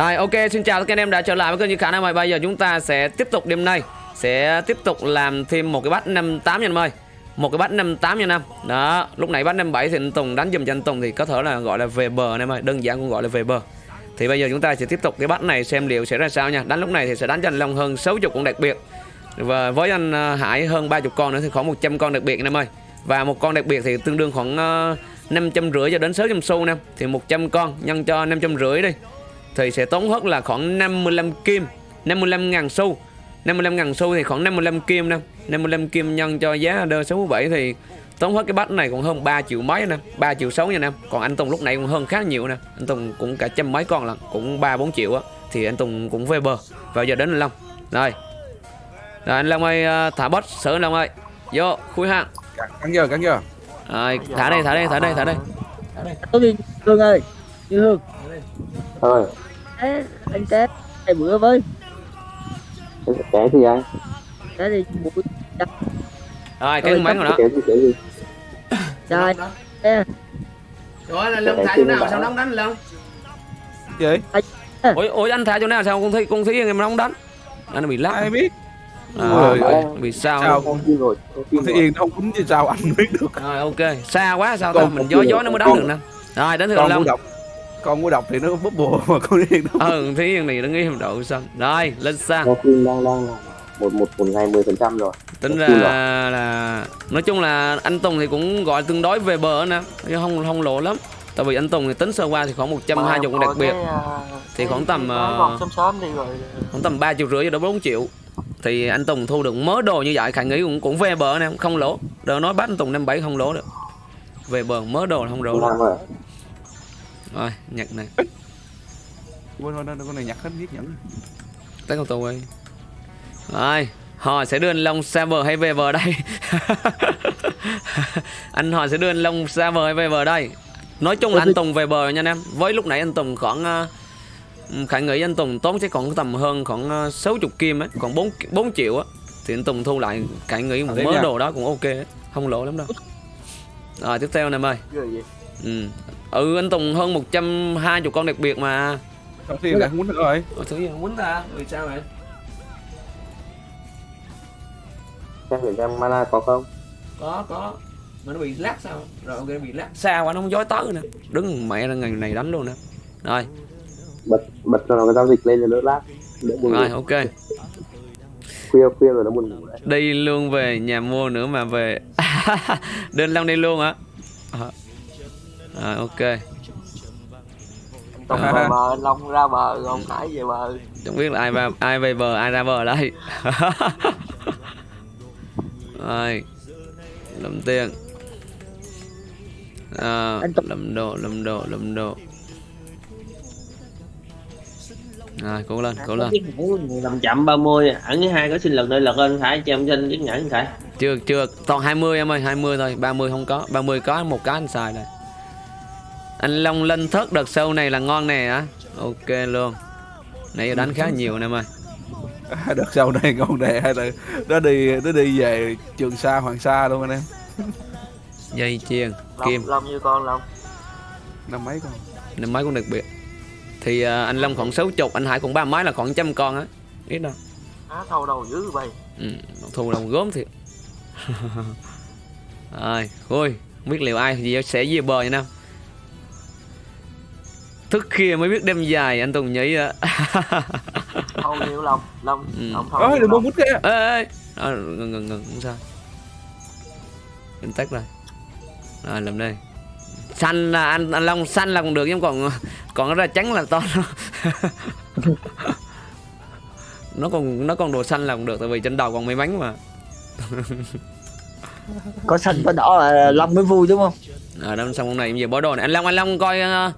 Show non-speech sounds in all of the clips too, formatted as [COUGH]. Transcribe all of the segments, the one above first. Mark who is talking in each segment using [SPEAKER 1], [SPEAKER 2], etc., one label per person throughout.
[SPEAKER 1] Rồi, ok, xin chào tất cả anh em đã trở lại với kênh Như Khả năng. Ơi. Bây giờ chúng ta sẽ tiếp tục đêm nay, Sẽ tiếp tục làm thêm một cái bát 58 nha anh ơi. Một cái bát 58 nha anh em. Đó, lúc nãy bát 57 thì anh Tùng đánh dùm cho anh Tùng Thì có thể là gọi là về bờ anh em ơi, Đơn giản cũng gọi là về bờ. Thì bây giờ chúng ta sẽ tiếp tục cái bát này xem liệu sẽ ra sao nha. Đánh lúc này thì sẽ đánh cho anh Long hơn 60 con đặc biệt. Và với anh à, Hải hơn 30 con nữa thì khoảng 100 con đặc biệt anh em ơi. Và một con đặc biệt thì tương đương khoảng à, 550 cho đến 600 xu anh em. Thì 100 con nhân cho 550 đi thì sẽ tốn hết là khoảng 55 kim 55 ngàn xu. 55 ngàn xu thì khoảng 55 kim nè. 55 kim nhân cho giá đơ 67 thì tốn hết cái bát này còn hơn 3 triệu mấy nè 3 triệu 6 nha nè. Còn anh Tùng lúc này cũng hơn khá nhiều nè. Anh Tùng cũng cả trăm mấy con lần cũng 3 4 triệu á. Thì anh Tùng cũng về bờ vào giờ đến anh Long. Rồi. Rồi anh Long ơi ờ, thả bot sửa anh Long ơi. Vô khui hàng
[SPEAKER 2] cắn giờ cắn giờ
[SPEAKER 1] rồi thả đây thả đây thả đây thả đây
[SPEAKER 3] Có gì Hương ơi Như Hương
[SPEAKER 4] thôi.
[SPEAKER 3] Anh té Hai bữa với.
[SPEAKER 4] Kể gì anh
[SPEAKER 3] Té thì mũi
[SPEAKER 1] rồi cái máy rồi đó.
[SPEAKER 3] Trời Té
[SPEAKER 1] rồi là Long thả chỗ nào? sao nóng đánh Long
[SPEAKER 2] gì?
[SPEAKER 1] Ôi ôi anh thả chỗ nào? Sao con thấy con thấy em nóng đánh? Anh bị lắc.
[SPEAKER 2] Ai biết?
[SPEAKER 1] À,
[SPEAKER 2] Ôi,
[SPEAKER 1] ơi, bị sao?
[SPEAKER 2] Sao?
[SPEAKER 4] Con tin rồi con
[SPEAKER 2] thấy yên không quýnh chứ sao? Anh biết được.
[SPEAKER 1] Rồi ok. Xa quá sao ta? Mình gió gió nó mới đánh được nè. Rồi đến thường
[SPEAKER 2] con
[SPEAKER 1] long
[SPEAKER 2] con của đọc thì nó bốc bùa mà con yên nó
[SPEAKER 1] ừ thí yên này nó nghĩ độ xanh rồi lên sang.
[SPEAKER 4] Con tin đang đang là một một một ngày 10 phần trăm rồi.
[SPEAKER 1] Tính ra
[SPEAKER 4] Cool
[SPEAKER 1] là nói chung là anh Tùng thì cũng gọi tương đối về bờ nè chứ không không lộ lắm. Tại vì anh Tùng thì tính sơ qua thì khoảng 120 cũng đặc biệt. Thì khoảng tầm,
[SPEAKER 5] sớm sớm đi rồi.
[SPEAKER 1] khoảng tầm 3 triệu rưỡi cho đến 4 triệu. Thì anh Tùng thu được mớ đồ như vậy khả nghĩ cũng cũng về bờ nè không lỗ đỡ nói bắt anh Tùng năm bảy không lỗ được. Về bờ mớ đồ là không lỗ
[SPEAKER 4] rồi
[SPEAKER 1] nhặt này
[SPEAKER 2] quên quên con này nhặt hết giết nhẫn
[SPEAKER 1] test con tù ơi. Rồi họ sẽ đưa anh Long xa bờ hay về bờ đây? [LAUGHS] Anh họ sẽ đưa anh Long xa bờ hay về bờ đây? Nói chung là anh Tùng về bờ nha anh em. Với lúc nãy anh Tùng khoảng uh, khả nghĩ anh Tùng tốn chắc còn tầm hơn khoảng uh, 60 kim ấy còn 4 4 triệu á. Thì anh Tùng thu lại khả nghĩ một mớ đồ đó cũng ok ấy. không lỗ lắm đâu. Rồi tiếp theo anh em ơi ừ. ừ anh Tùng hơn 120 con đặc biệt mà.
[SPEAKER 2] Không thiên đã quýnh nữa rồi.
[SPEAKER 1] Ủa, thứ gì không quýnh ta? Vì sao vậy?
[SPEAKER 4] Xem thử xem mana có không?
[SPEAKER 1] Có có. Mà nó bị lát sao? Rồi ok bị lát xa quá nó không dối tới nè đứng mẹ ra ngày này đánh luôn nè. Rồi.
[SPEAKER 4] Bật bật cho nó cái giao dịch lên cho đỡ lát đỡ
[SPEAKER 1] rồi ok.
[SPEAKER 4] Khuya khuya rồi nó buồn ngủ đấy.
[SPEAKER 1] Đi luôn về nhà mua nữa mà về. [LAUGHS] Đơn long đi luôn hả? À. rồi ok.
[SPEAKER 5] Tùng
[SPEAKER 1] À.
[SPEAKER 5] về bờ Long ra bờ còn Hải về bờ.
[SPEAKER 1] Chẳng biết là ai vào ai về bờ ai ra bờ đây. [LAUGHS] Rồi lầm tiền. À, lầm đồ lầm đồ lầm đồ rồi cố lên cố lên.
[SPEAKER 6] Làm chậm 30 ẩn với hai có xin lần đây lật lên phải cho em trên chiếc nhẫn phải.
[SPEAKER 1] Chưa chưa. Toàn 20 em ơi 20 thôi 30 không có. 30 có một cái anh xài này anh Long lên thớt đợt sâu này là ngon nè hả? Ok luôn. Nãy giờ đánh khá nhiều nè em ơi. [LAUGHS]
[SPEAKER 2] Đợt sau này con đề hay là nó đi nó đi về trường sa hoàng sa luôn anh em. [LAUGHS]
[SPEAKER 1] Dây chiên kim.
[SPEAKER 5] Long như con Long.
[SPEAKER 2] Năm mấy con?
[SPEAKER 1] Năm mấy cũng đặc biệt thì à, anh Long khoảng 60 anh Hải cũng ba mấy là khoảng trăm con á. Ít đâu.
[SPEAKER 5] Á thâu đầu dữ vậy.
[SPEAKER 1] Ừ, thu đồng gốm thiệt. [LAUGHS] Rồi ôi không biết liệu ai gì sẽ về bờ nha nam thức khuya mới biết đêm dài anh Tùng nhí á
[SPEAKER 5] thâu nhiều Long Long
[SPEAKER 1] Ừ.
[SPEAKER 5] Long thâu
[SPEAKER 2] ơi đừng buông kia?
[SPEAKER 1] Ê ê à, ngừng ngừng ngừng không sao. Em tách rồi. Rồi làm đây. Xanh là anh anh long xanh là còn được nhưng còn còn ra trắng là to [LAUGHS] nó còn nó còn đồ xanh là còn được tại vì trên đầu còn may mắn mà.
[SPEAKER 3] Có xanh có đỏ là Long mới vui đúng không?
[SPEAKER 1] À đâu xong con này giờ bỏ đồ này. Anh long anh long coi ờ,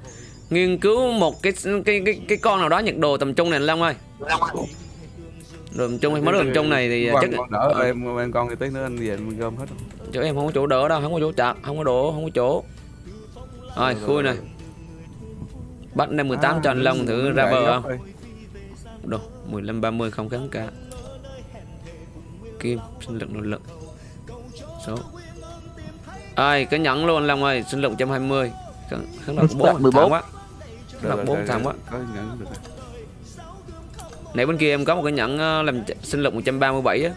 [SPEAKER 1] nghiên cứu một cái cái cái cái con nào đó nhặt đồ tầm trung này anh long ơi. Đồ tầm trung mới đồ tầm trung này thì chắc
[SPEAKER 2] con đỡ em em con thì tí nữa anh về mình gom hết rồi.
[SPEAKER 1] chỗ em không có chỗ đỡ đâu không có chỗ chặt không có đổ không có chỗ. Rồi khui này. Bắt năm 18 cho anh long thử ra bờ không?
[SPEAKER 2] rồi.
[SPEAKER 1] đồ 15 30 không kháng cả. Kim sinh lực nội lực. Số. Ai cái nhẫn luôn anh long ơi sinh lực 120 kháng kháng độc 4
[SPEAKER 3] 14.
[SPEAKER 1] thẳng quá
[SPEAKER 2] Được rồi,
[SPEAKER 1] 4
[SPEAKER 2] được
[SPEAKER 1] thẳng
[SPEAKER 2] rồi,
[SPEAKER 1] quá
[SPEAKER 2] có nhận được rồi.
[SPEAKER 1] nãy bên kia em có một cái nhẫn ờ, làm sinh lực 137 á.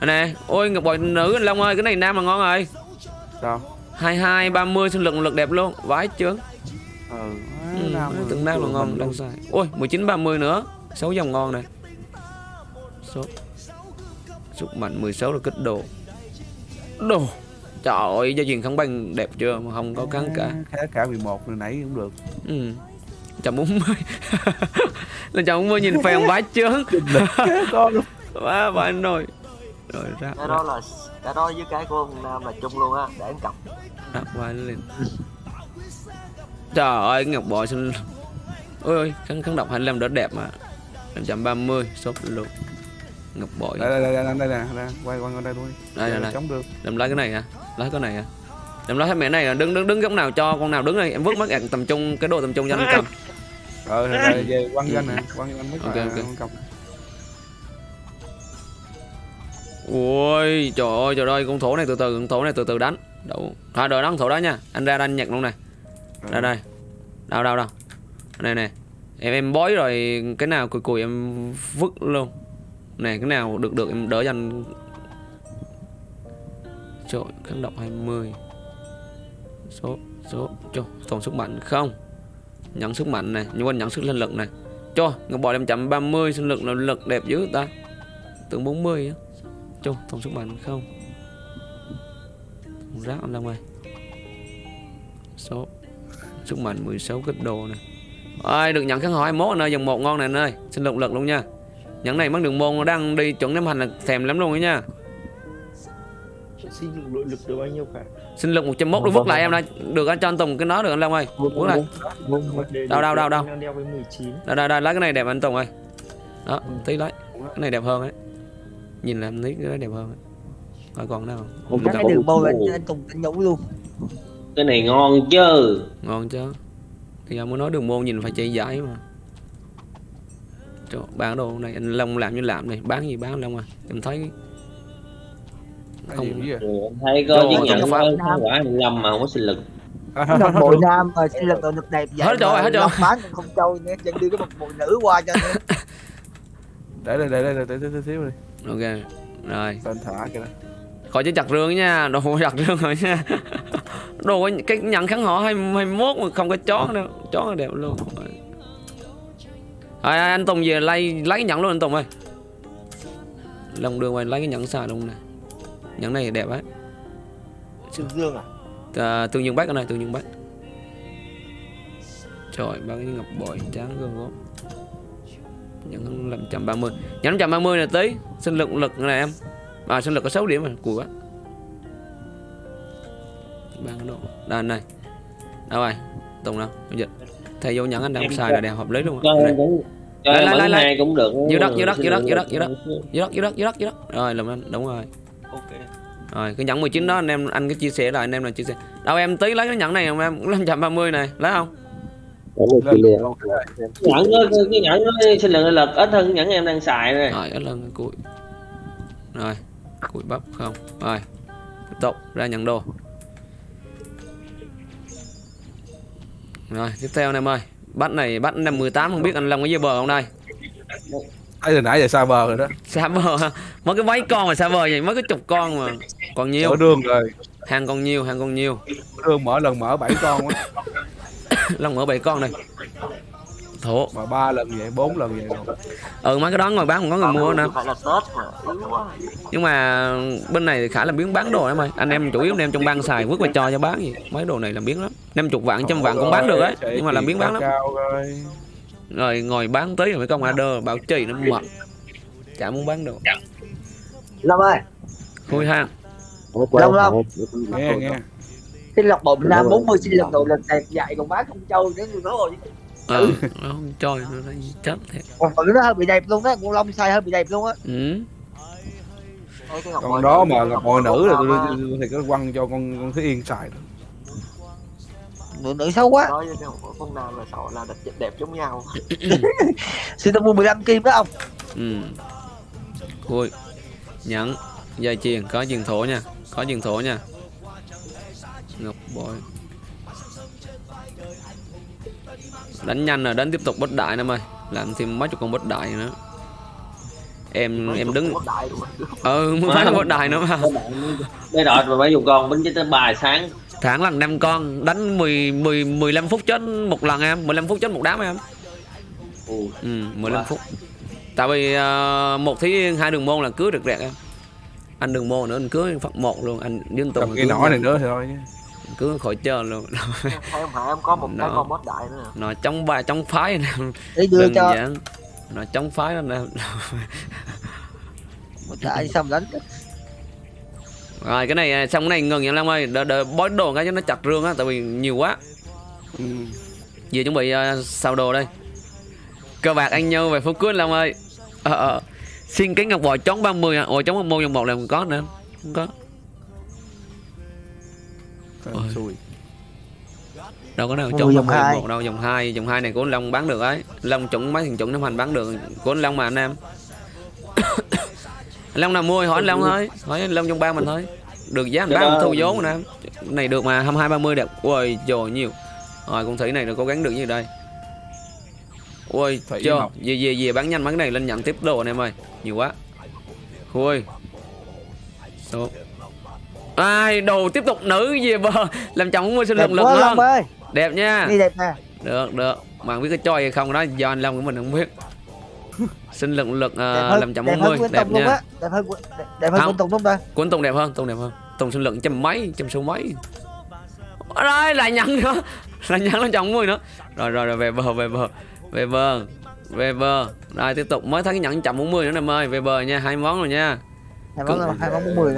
[SPEAKER 1] Đây nè ôi ngọc bội nữ anh long ơi cái này nam là ngon rồi.
[SPEAKER 2] Sao?
[SPEAKER 1] 22 30 sinh lực một lực đẹp luôn. Vãi chướng.
[SPEAKER 2] Ừ,
[SPEAKER 1] ừ,
[SPEAKER 2] nam rồi.
[SPEAKER 1] từng nam là ngon đang sai. Ôi 19 30 nữa. 6 dòng ngon này. Số sức mạnh 16 là kích đồ. Đồ. Trời ơi gia truyền không bằng đẹp chưa? Mà không có kháng cả.
[SPEAKER 2] Khá cả 11 rồi nãy cũng được.
[SPEAKER 1] Ừ trăm bốn mươi là trăm bốn mươi nhìn phèn vãi chướng. Quá vãi rồi. Rồi ra.
[SPEAKER 5] Cái đó là cái đó với cái của ông nam là chung luôn á để anh cọc
[SPEAKER 1] Đặt vai lên Trời ơi Ngọc Bội xin Ôi ôi kháng, kháng độc 25 đỡ đẹp mà. 530 sốt luôn. Ngọc Bội.
[SPEAKER 2] Đây đây đây đây đây nè quay quay qua đây luôn
[SPEAKER 1] Đây, đây, đây.
[SPEAKER 2] chống được.
[SPEAKER 1] Làm lấy cái này hả? Lấy cái này hả? Làm lấy cái mẹ này là đứng đứng đứng góc nào cho con nào đứng đây. Em vứt mất tầm trung cái đồ tầm trung cho anh cầm
[SPEAKER 2] ờ rồi, về quăng cho anh nè quăng anh mấy
[SPEAKER 1] Ok, ok.
[SPEAKER 2] cầm.
[SPEAKER 1] Ôi trời ơi trời ơi con thổ này từ từ con thổ này từ từ đánh. Đủ Thôi đợi đánh thổ đó nha. Anh ra đánh nhặt luôn này Đây đây. Đâu đâu đâu Này nè Em em bói rồi cái nào cùi cùi em vứt luôn. Nè cái nào được được em đỡ cho anh Trời kháng độc 20 Số Số Cho tổng sức mạnh không Nhận sức mạnh này, Nhưng quên nhận sức linh lực này. Cho Ngọc bò 530 sinh lực là lực đẹp dữ ta. Tưởng 40 á. Cho tổng sức mạnh không? Tổng rác anh Long ơi Số. Sức mạnh 16 kích đồ này. Ơi được nhận kháng hỏi 21 nơi, dòng một ngon này anh ơi. Xin lực lực luôn nha. Nhận này mất đường môn, đang đi chuẩn ném hành là thèm lắm luôn đó nha.
[SPEAKER 7] Sinh lực lực được bao nhiêu cả
[SPEAKER 1] sinh lực 101
[SPEAKER 2] Vâng,
[SPEAKER 1] đối vứt lại em đã được anh cho anh Tùng cái nó được anh Long ơi. Vứt lại.
[SPEAKER 7] Để-
[SPEAKER 1] Đâu, đâu, đâu, đâu.
[SPEAKER 7] anh đang đeo với 19
[SPEAKER 1] đây đây đây lấy cái này đẹp anh Tùng ơi. Đó tí lấy. Cái này đẹp hơn ấy. Nhìn là em thấy cái đẹp hơn ấy. coi còn nào không
[SPEAKER 3] cái
[SPEAKER 1] Cầm.
[SPEAKER 3] đường bôi anh, anh Tùng anh nhúng luôn.
[SPEAKER 6] Cái này ngon chứ?
[SPEAKER 1] Ngon chứ. Thì ông mới nói đường môn nhìn phải chạy giải mà. Trời, bán đồ này anh Long làm như làm này. Bán gì bán Long à? Em thấy Không.
[SPEAKER 6] thấy có
[SPEAKER 1] pháp.
[SPEAKER 6] có kháng quả 25 mà không có sinh lực.
[SPEAKER 3] Đồng bộ nam mà sinh lực lực đẹp vậy
[SPEAKER 1] Hết rồi, hết rồi.
[SPEAKER 3] Bán không trâu nữa chân đưa cái một bộ nữ qua cho nữa. [LAUGHS]
[SPEAKER 2] Để đây để đây để để xíu đi.
[SPEAKER 1] Ok rồi.
[SPEAKER 2] Tên thả kìa đó.
[SPEAKER 1] Khỏi chứ chặt rương nha đồ [LAUGHS] chặt rương rồi nha. Đồ cái nhận kháng họ hai hai mốt mà không có chó đâu chó là đẹp luôn. Rồi Rồi, anh Tùng về lấy lấy cái nhẫn luôn anh Tùng ơi. Lòng đường quay lấy cái nhẫn xài luôn nè nhẫn này đẹp ấy.
[SPEAKER 7] Trương Dương à?
[SPEAKER 1] À, tương dương bách anh ơi tương dương bách. Trời ba cái ngọc bội trắng gương gốm. Nhẫn làm trăm ba mươi. Nhẫn trăm ba mươi này tí sinh lực lực này em. À sinh lực có 6 điểm mà cùi quá. Ba cái độ. Anh này. Đâu rồi? Tùng đâu? Bây giờ thầy vô nhẫn anh đang xài là đẹp hợp lý luôn á. Lại, lại, lại,
[SPEAKER 6] cũng được.
[SPEAKER 1] Dưới đất, dưới đất, dưới đất, dưới đất, dưới đất. dưới đất dưới đất dưới đất dưới đất. Rồi làm anh. Đúng rồi
[SPEAKER 7] ok.
[SPEAKER 1] Rồi cái nhẫn 19 đó anh em anh cứ chia sẻ lại anh em là chia sẻ. Đâu em tí lấy cái nhẫn này không em cũng 530 này lấy không?
[SPEAKER 6] Nhẫn cái nhẫn đó sinh lực nội lực ít hơn nhẫn em đang xài này
[SPEAKER 1] rồi ít lần cái cùi rồi cùi bắp không? Rồi tiếp tục ra nhận đồ. Rồi tiếp theo anh em ơi. Bắt này bắt năm 18 không biết anh Long có dây bờ không đây
[SPEAKER 2] từ nãy giờ xa bờ rồi đó.
[SPEAKER 1] Xa bờ mấy cái váy con mà xa bờ vậy mấy cái chục con mà. Còn nhiều.
[SPEAKER 2] Mở đường rồi.
[SPEAKER 1] Hàng còn nhiều hàng còn nhiều.
[SPEAKER 2] Đường mở lần mở bảy con á [COUGHS]
[SPEAKER 1] Long mở bảy con này. Thổ.
[SPEAKER 2] Mà ba lần vậy bốn lần vậy rồi.
[SPEAKER 1] Ừ mấy cái đó ngồi bán không có người mua nè.
[SPEAKER 5] Là quá
[SPEAKER 1] nhưng mà bên này thì khả làm biến bán đồ em ơi. Anh em chủ yếu anh em trong bang xài vứt qua cho cho bán gì. Mấy đồ này làm biến lắm. Năm chục vạn trăm vạn cũng bán được ấy. Nhưng mà làm biến bán lắm.
[SPEAKER 2] cao rồi
[SPEAKER 1] ngồi bán tí rồi mấy con order bảo trì nó mệt. Chả muốn bán đồ
[SPEAKER 3] Long ơi.
[SPEAKER 1] Khui hang
[SPEAKER 3] Long, Long.
[SPEAKER 2] nghe nghe.
[SPEAKER 3] Sinh lực bộ nam 40 sinh lực nội lực đẹp vậy còn bán không trâu nữa người nói rồi.
[SPEAKER 1] Ờ nó không chơi nó thấy chết thiệt.
[SPEAKER 3] Còn nó hơi bị đẹp luôn á con long sai hơi bị đẹp luôn á.
[SPEAKER 1] Ừ.
[SPEAKER 5] Bội
[SPEAKER 2] đó mà gặp bồi nữ là tôi thì có quăng cho con con Thúy Yên xài rồi
[SPEAKER 3] nữ, nữ xấu quá.
[SPEAKER 5] Nói với cái con nam là sợ là đẹp, đẹp giống nhau. [COUGHS]
[SPEAKER 3] Sư tông mua 15 kim đó ông.
[SPEAKER 1] Ừ. Khui nhẫn dây chuyền có chuyền thổ nha có chuyền thổ nha. Ngọc bội. Đánh nhanh rồi đánh tiếp tục bất đại em ơi. Làm thêm mấy chục con bất đại nữa. Em em đứng
[SPEAKER 5] đại
[SPEAKER 1] ừ muốn phái một đài nữa mà.
[SPEAKER 6] Đây đọt mà mấy dùng con bánh tới bài sáng
[SPEAKER 1] tháng lần năm con đánh 10 10 15 phút chết một lần em 15 phút chết một đám em.
[SPEAKER 6] Ừ.
[SPEAKER 1] ừ 15
[SPEAKER 6] Wow.
[SPEAKER 1] phút. Tại vì ờ, một thí hai đường môn là cưới được rẹt em. Anh đường môn nữa anh cưới phật một luôn anh
[SPEAKER 2] cầm
[SPEAKER 1] anh
[SPEAKER 2] cái nỏ này nữa thì thôi chứ.
[SPEAKER 1] Cưới khỏi chơi luôn.
[SPEAKER 5] Em hả em có một cái
[SPEAKER 1] Đó.
[SPEAKER 5] con mất đại nữa nè.
[SPEAKER 1] nó chống bài chống phái nè.
[SPEAKER 3] Để [LAUGHS] đưa cho.
[SPEAKER 1] giản. Nó chống phái nè.
[SPEAKER 3] Một đại xong đánh
[SPEAKER 1] rồi cái này à, xong cái này ngừng nha Long ơi. Đợi, đợi bói đồ cái cho nó chặt rương á tại vì nhiều quá.
[SPEAKER 2] Ừ.
[SPEAKER 1] Giờ chuẩn bị uh, xào đồ đây. Cơ bạc anh nhau về phút cuối Long ơi. Ờ, ờ. Xin cái ngọc bò chống 30 à Ồ chống một dòng một là không có nữa. Không có. Ôi. Đâu có
[SPEAKER 3] Mua
[SPEAKER 1] chống
[SPEAKER 3] dòng
[SPEAKER 1] 30
[SPEAKER 3] hai.
[SPEAKER 1] một đâu dòng 2 Dòng 2 này của Long bán được ấy. Long chuẩn mấy thằng chuẩn năm hành bán được. Của anh Long mà anh em Anh Long nào mua hỏi anh Long thôi. Hỏi anh Long trong ba mình thôi. Được giá anh
[SPEAKER 6] Cái
[SPEAKER 1] bán thu vốn nè. Này được mà 22 30 đẹp. Ôi trời nhiều. Rồi con thủy này nó cố gắng được như đây. Ôi
[SPEAKER 2] mộc.
[SPEAKER 1] về về về bán nhanh mấy cái này lên nhận tiếp đồ anh em ơi. Nhiều quá. Ôi Số Ai đồ tiếp tục nữ về bờ. [LAUGHS] Làm chồng mua sinh
[SPEAKER 3] đẹp
[SPEAKER 1] lực lực
[SPEAKER 3] ơi.
[SPEAKER 1] Đẹp nha.
[SPEAKER 3] Đi đẹp nè.
[SPEAKER 1] Được được. Bạn biết cái choi hay không đó do anh long của mình không biết lực
[SPEAKER 3] đẹp
[SPEAKER 1] uh,
[SPEAKER 3] hơn
[SPEAKER 1] làm chậm
[SPEAKER 3] đẹp
[SPEAKER 1] 40
[SPEAKER 3] hơn Quân
[SPEAKER 1] đẹp
[SPEAKER 3] luôn
[SPEAKER 1] nha.
[SPEAKER 3] á. Đẹp hơn Quân- đẹp, đẹp hơn. Quân Tùng không ta
[SPEAKER 1] anh tùng đẹp hơn tùng đẹp hơn. Tùng sinh lực trăm mấy trăm số mấy. Ở đây lại nhận nữa. [LAUGHS] Lại nhận lên chồng mươi nữa. Rồi rồi rồi về bờ về bờ về bờ về bờ. Rồi tiếp tục mới thấy cái nhận chậm 40 nữa em ơi. Về bờ nha hai món rồi nha.
[SPEAKER 3] Hai món là hai món bốn mươi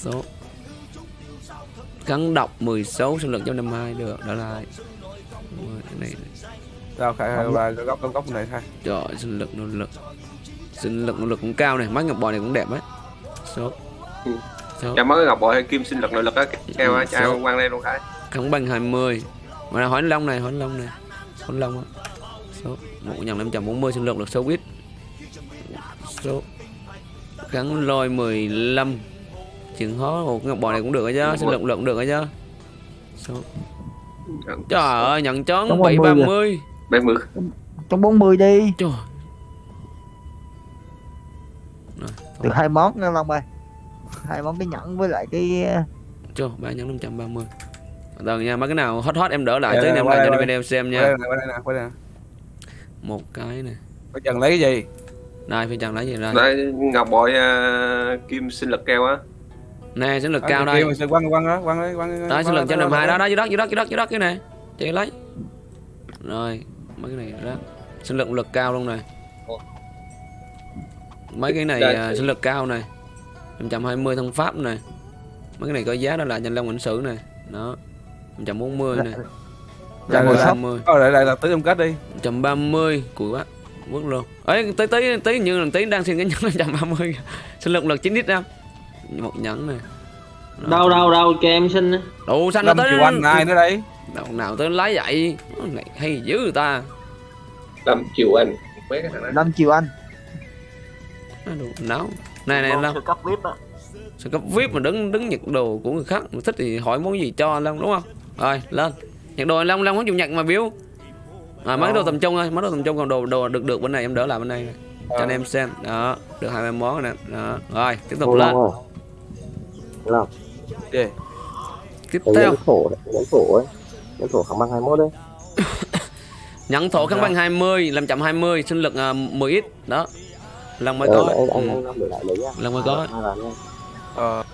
[SPEAKER 1] số. Gắn đọc 10 số lực trăm năm hai được đó là này
[SPEAKER 2] Đâu khai hai ba góc góc góc này khai.
[SPEAKER 1] Trời sinh lực nỗ lực. Sinh lực nỗ lực cũng cao này, mắt ngọc bội này cũng đẹp đấy. Số.
[SPEAKER 4] Ừ. Cho mắt ngọc bội hay kim sinh lực nỗ lực á, kêu á,
[SPEAKER 1] ừ,
[SPEAKER 4] chào quan lên luôn khai.
[SPEAKER 1] Không bằng 20. Mà hỏi Long này, hỏi Long này. Hỏi Long á. Số 1540 sinh lực được số ít Số gắn lôi 15 chừng hó một ngọc bò này cũng được chứ sinh lực lượng được chứ số trời ơi nhận chón
[SPEAKER 4] bảy ba mươi 70
[SPEAKER 3] Trong 40 đi
[SPEAKER 1] Trời
[SPEAKER 3] Được hai món nha Long ơi hai món cái nhẫn với lại cái
[SPEAKER 1] Chô, ba nhẫn 530 Đừng nha, mấy cái nào hot hot em đỡ lại tới em lại cho
[SPEAKER 2] bên
[SPEAKER 1] em xem nha Một cái nè
[SPEAKER 2] Phải Trần lấy cái gì?
[SPEAKER 1] Đây, phải Trần lấy gì ra
[SPEAKER 4] Đây, ngọc bội uh, kim sinh lực keo á
[SPEAKER 1] Nè, sinh lực cao đây
[SPEAKER 2] Quăng, quăng đó, quăng đấy, quăng
[SPEAKER 1] Đó, sinh lực cho đồng hai đó, đó, dưới đất, dưới đất, dưới đất, dưới đất, cái nè Chị lấy Rồi, mấy cái này đó Sinh lực lực cao luôn này. Mấy cái này
[SPEAKER 4] Đây.
[SPEAKER 1] à, sinh lực cao này. 520 thân pháp này. Mấy cái này có giá đó là danh long ảnh sử này. Đó. 140 này.
[SPEAKER 2] Dạ, rồi sắp.
[SPEAKER 1] 130
[SPEAKER 2] Ờ, lại lại là tới trong kết đi.
[SPEAKER 1] 130 cùi quá. Vứt luôn. Ấy tí tí tí như là tí đang xin cái nhẫn 130 [LAUGHS] sinh lực lực 9 lít ra một nhẫn này. Rồi.
[SPEAKER 6] đâu đâu đâu cho em xin
[SPEAKER 1] đủ xanh nó tới.
[SPEAKER 2] Anh ai nữa đây
[SPEAKER 1] đâu nào tới lấy vậy này hay dữ người ta.
[SPEAKER 4] Lâm Kiều Anh. Mấy cái thằng
[SPEAKER 3] anh.
[SPEAKER 1] Đủ náo này này Long
[SPEAKER 5] sơ cấp vip á.
[SPEAKER 1] Sao cấp vip mà đứng đứng nhặt đồ của người khác mà thích thì hỏi món gì cho Long đúng không? Rồi lên. Nhặt đồ Long Long không chịu nhặt mà biếu. À, mấy đồ tầm trung thôi mấy đồ tầm trung còn đồ đồ được được bên này em đỡ lại bên đây này. cho anh em xem. Đó được hai món rồi nè. Đó rồi tiếp tục lên.
[SPEAKER 4] Long
[SPEAKER 2] Gì?
[SPEAKER 1] tiếp theo.
[SPEAKER 4] thổ đấy, thổ ấy Nhẫn thổ kháng băng 21 đấy. [COUGHS]
[SPEAKER 1] Nhận thổ kháng băng 20 làm chậm 20 sinh lực uh, 10 ít đó. Lần mới
[SPEAKER 4] Ờ,
[SPEAKER 1] có. lần mới có.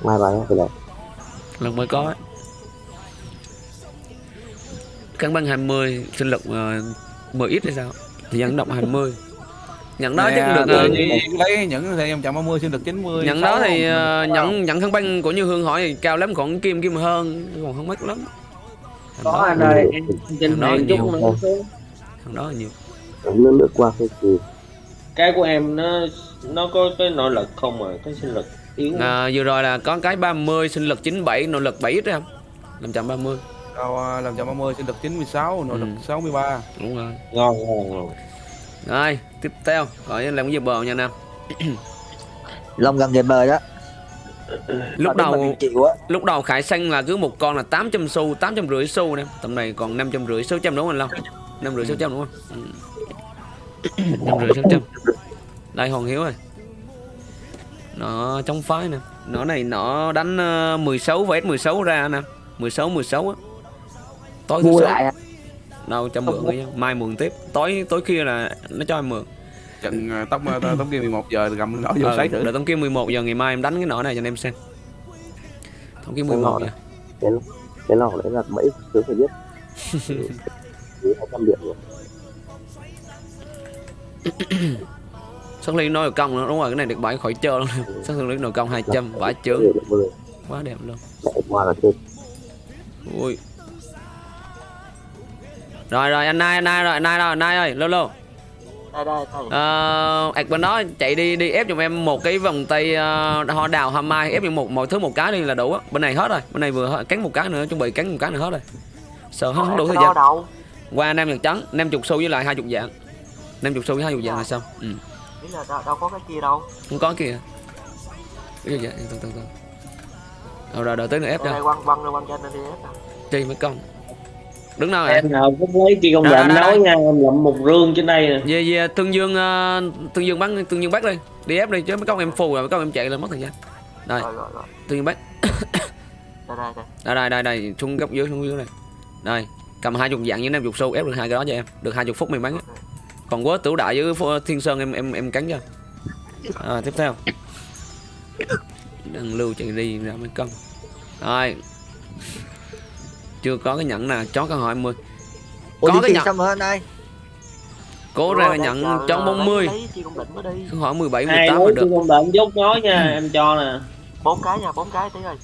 [SPEAKER 4] Mai vào nhá.
[SPEAKER 2] Ờ,
[SPEAKER 4] lại.
[SPEAKER 1] Lần mới có. Kháng băng 20 sinh lực uh, 10 ít hay sao? Thì nhận động 20 nhận đó chắc được
[SPEAKER 2] nhiên lấy những thì em chậm 30 xin được 90
[SPEAKER 1] nhận đó thì
[SPEAKER 2] không?
[SPEAKER 1] nhận nhận kháng băng của như hương hỏi thì cao lắm còn kim kim hơn còn không mắc lắm
[SPEAKER 6] có
[SPEAKER 1] đó,
[SPEAKER 6] anh ơi em hàng
[SPEAKER 1] nhiều.
[SPEAKER 6] chút nữa. Chứ.
[SPEAKER 1] thằng đó là nhiều
[SPEAKER 4] Nước nước qua cái gì?
[SPEAKER 6] Cái của em nó nó có cái nội lực không mà? Cái sinh lực yếu
[SPEAKER 1] à, vừa rồi là có cái 30 sinh lực 97 nội lực 7 ít không? 530
[SPEAKER 2] Đâu, à, làm chậm 30 xin được 96 nội
[SPEAKER 1] Ừ.
[SPEAKER 2] lực 63
[SPEAKER 1] đúng rồi.
[SPEAKER 6] Ngon ngon ngon
[SPEAKER 1] rồi. Tiếp theo. Gọi làm cái gì bờ nha nam
[SPEAKER 3] long gần về bờ đó
[SPEAKER 1] lúc đầu lúc đầu khải xanh là cứ một con là 800 xu 800 rưỡi xu nè. Tầm này còn 500 rưỡi 600 đúng không anh Long? 5 rưỡi 600 đúng không? Ừ. 5 rưỡi 600 đây Hoàng Hiếu ơi. Nó chống phái nè. Nó này nó đánh ờ, 16 vs 16 ra nè. 16 16 á. Tối thứ
[SPEAKER 3] mua
[SPEAKER 1] sáu.
[SPEAKER 3] lại à.
[SPEAKER 1] đâu cho mượn mai mượn tiếp. Tối tối kia là nó cho em mượn
[SPEAKER 2] trận tóc tóc kia 11 giờ gầm nó vô
[SPEAKER 1] ờ,
[SPEAKER 2] sấy thử.
[SPEAKER 1] đợi tống kia 11 giờ ngày mai em đánh cái nỏ này cho anh em xem. Tống kia
[SPEAKER 4] Cái
[SPEAKER 1] 11
[SPEAKER 4] nỏ
[SPEAKER 1] giờ
[SPEAKER 4] cái cái lò đấy là mấy thứ phải biết. [LAUGHS] Dưới hai trăm điểm rồi. [COUGHS]
[SPEAKER 1] Sắc liên nói công nữa đúng rồi cái này được bảy khỏi chơi luôn. [LAUGHS] Sắc liên nội công 200 vãi chướng quá đẹp luôn. Ui. Rồi rồi anh nai anh nai rồi anh nai rồi anh nai ơi lô lô
[SPEAKER 5] đây đây thầy
[SPEAKER 1] ờ ạch bên đó chạy đi đi ép giùm em một cái vòng tay uh, hoa đào hoa mai ép giùm một mọi thứ một cái đi là đủ á. Bên này hết rồi bên này vừa cắn một cái nữa chuẩn bị cắn một cái nữa hết rồi. Sợ không, không đủ thời gian.
[SPEAKER 5] Đầu
[SPEAKER 1] qua năm nhật trắng năm chục xu với lại hai chục dạng. Năm chục xu với hai chục dạng là xong ừ.
[SPEAKER 5] là đâu, đâu có cái kia đâu
[SPEAKER 1] không có kìa. Cái gì vậy? Từ từ từ. Rồi rồi đợi tới nữa ép cho.
[SPEAKER 5] quăng quăng quăng cho anh đi ép
[SPEAKER 1] chi mấy công đứng đâu rồi
[SPEAKER 6] em nào cũng lấy lệnh
[SPEAKER 1] đây, đây,
[SPEAKER 6] nói nha em lậm một rương trên đây nè.
[SPEAKER 1] Về về tương dương uh, tương dương bắn tương dương bắt đi. Đi ép đi chứ mấy con em phù rồi mấy con em chạy là mất thời gian. Đây
[SPEAKER 5] rồi rồi rồi.
[SPEAKER 1] Tương dương bắt [COUGHS]
[SPEAKER 5] đây đây đây.
[SPEAKER 1] Đây đây đây đây xuống góc dưới xuống dưới này đây cầm hai chục dạng với năm chục xu ép được hai cái đó cho em. Được hai chục phút mình bắn còn quá tử đại với thiên sơn em em em cắn cho. À, tiếp theo. Đừng lưu chạy đi ra mấy con. Rồi chưa có cái nhẫn nào chó câu hỏi 20
[SPEAKER 3] Ủa
[SPEAKER 1] Có cái nhận.
[SPEAKER 3] xong rồi anh ơi?
[SPEAKER 1] Cố
[SPEAKER 5] Ủa,
[SPEAKER 1] ra
[SPEAKER 5] để
[SPEAKER 1] nhận
[SPEAKER 5] chờ-
[SPEAKER 1] chó 40
[SPEAKER 5] lấy chi công định mới đi.
[SPEAKER 1] Câu hỏi 17
[SPEAKER 6] ai
[SPEAKER 1] 18 là được.
[SPEAKER 6] chi công lệnh dốt nói nha em cho nè.
[SPEAKER 5] Bốn cái nha bốn cái tí ơi.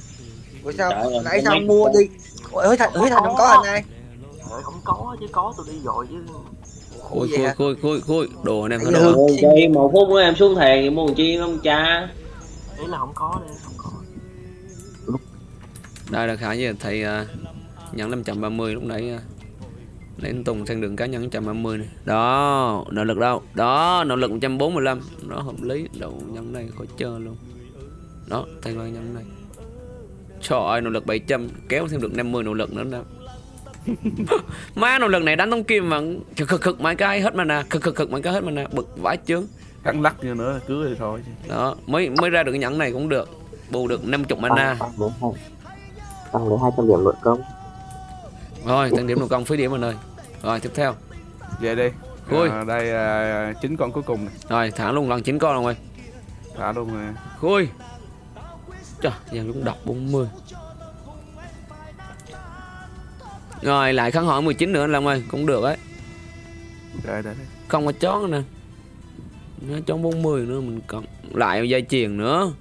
[SPEAKER 3] Ủa sao?
[SPEAKER 6] Trời
[SPEAKER 3] nãy
[SPEAKER 6] con
[SPEAKER 3] sao mua đi? Ủa hứa thành hứa thành không có anh ơi.
[SPEAKER 5] Trời không có chứ có tôi đi rồi chứ.
[SPEAKER 1] Khui khui khui khui khui đồ anh em
[SPEAKER 3] giờ-
[SPEAKER 1] đồ.
[SPEAKER 6] Rồi vậy một phút nữa em xuống thèn thì mua một chi không cha?
[SPEAKER 5] Ý là không có đi không có.
[SPEAKER 1] Đây là khả gì thầy uh, nhận 530 lúc nãy uh, nãy anh Tùng sang đường cá nhân 130 này. Đó nỗ lực đâu? Đó nỗ lực 145 nó hợp lý đầu nhân này khỏi chơi luôn. Đó thay qua nhân này. Trời ơi nỗ lực 700 kéo thêm được 50 nỗ lực nữa nè. [LAUGHS] Má nỗ lực này đánh tông kim mà cực cực cực mấy cái hết mana cực cực cực mấy cái hết mana bực vãi chướng.
[SPEAKER 2] Cắn lắc như nữa cứ thì thôi
[SPEAKER 1] đó mới mới ra được cái nhẫn này cũng được. Bù được 50 mana.
[SPEAKER 4] Tăng tăng tăng lấy hai trăm điểm nội công
[SPEAKER 1] rồi tăng điểm nội công phí điểm anh ơi. Rồi tiếp theo.
[SPEAKER 2] Về đi.
[SPEAKER 1] Khui.
[SPEAKER 2] à, đây à, chín con cuối cùng này.
[SPEAKER 1] rồi thả luôn lần chín con rồi ơi
[SPEAKER 2] thả luôn nè
[SPEAKER 1] khui. Trời giờ cũng đọc 40 rồi lại kháng hỏi 19 nữa anh Long ơi cũng được ấy.
[SPEAKER 2] Đây đây đây.
[SPEAKER 1] không có chó nữa nè. Nó chó 40 nữa mình còn lại dây chuyền nữa.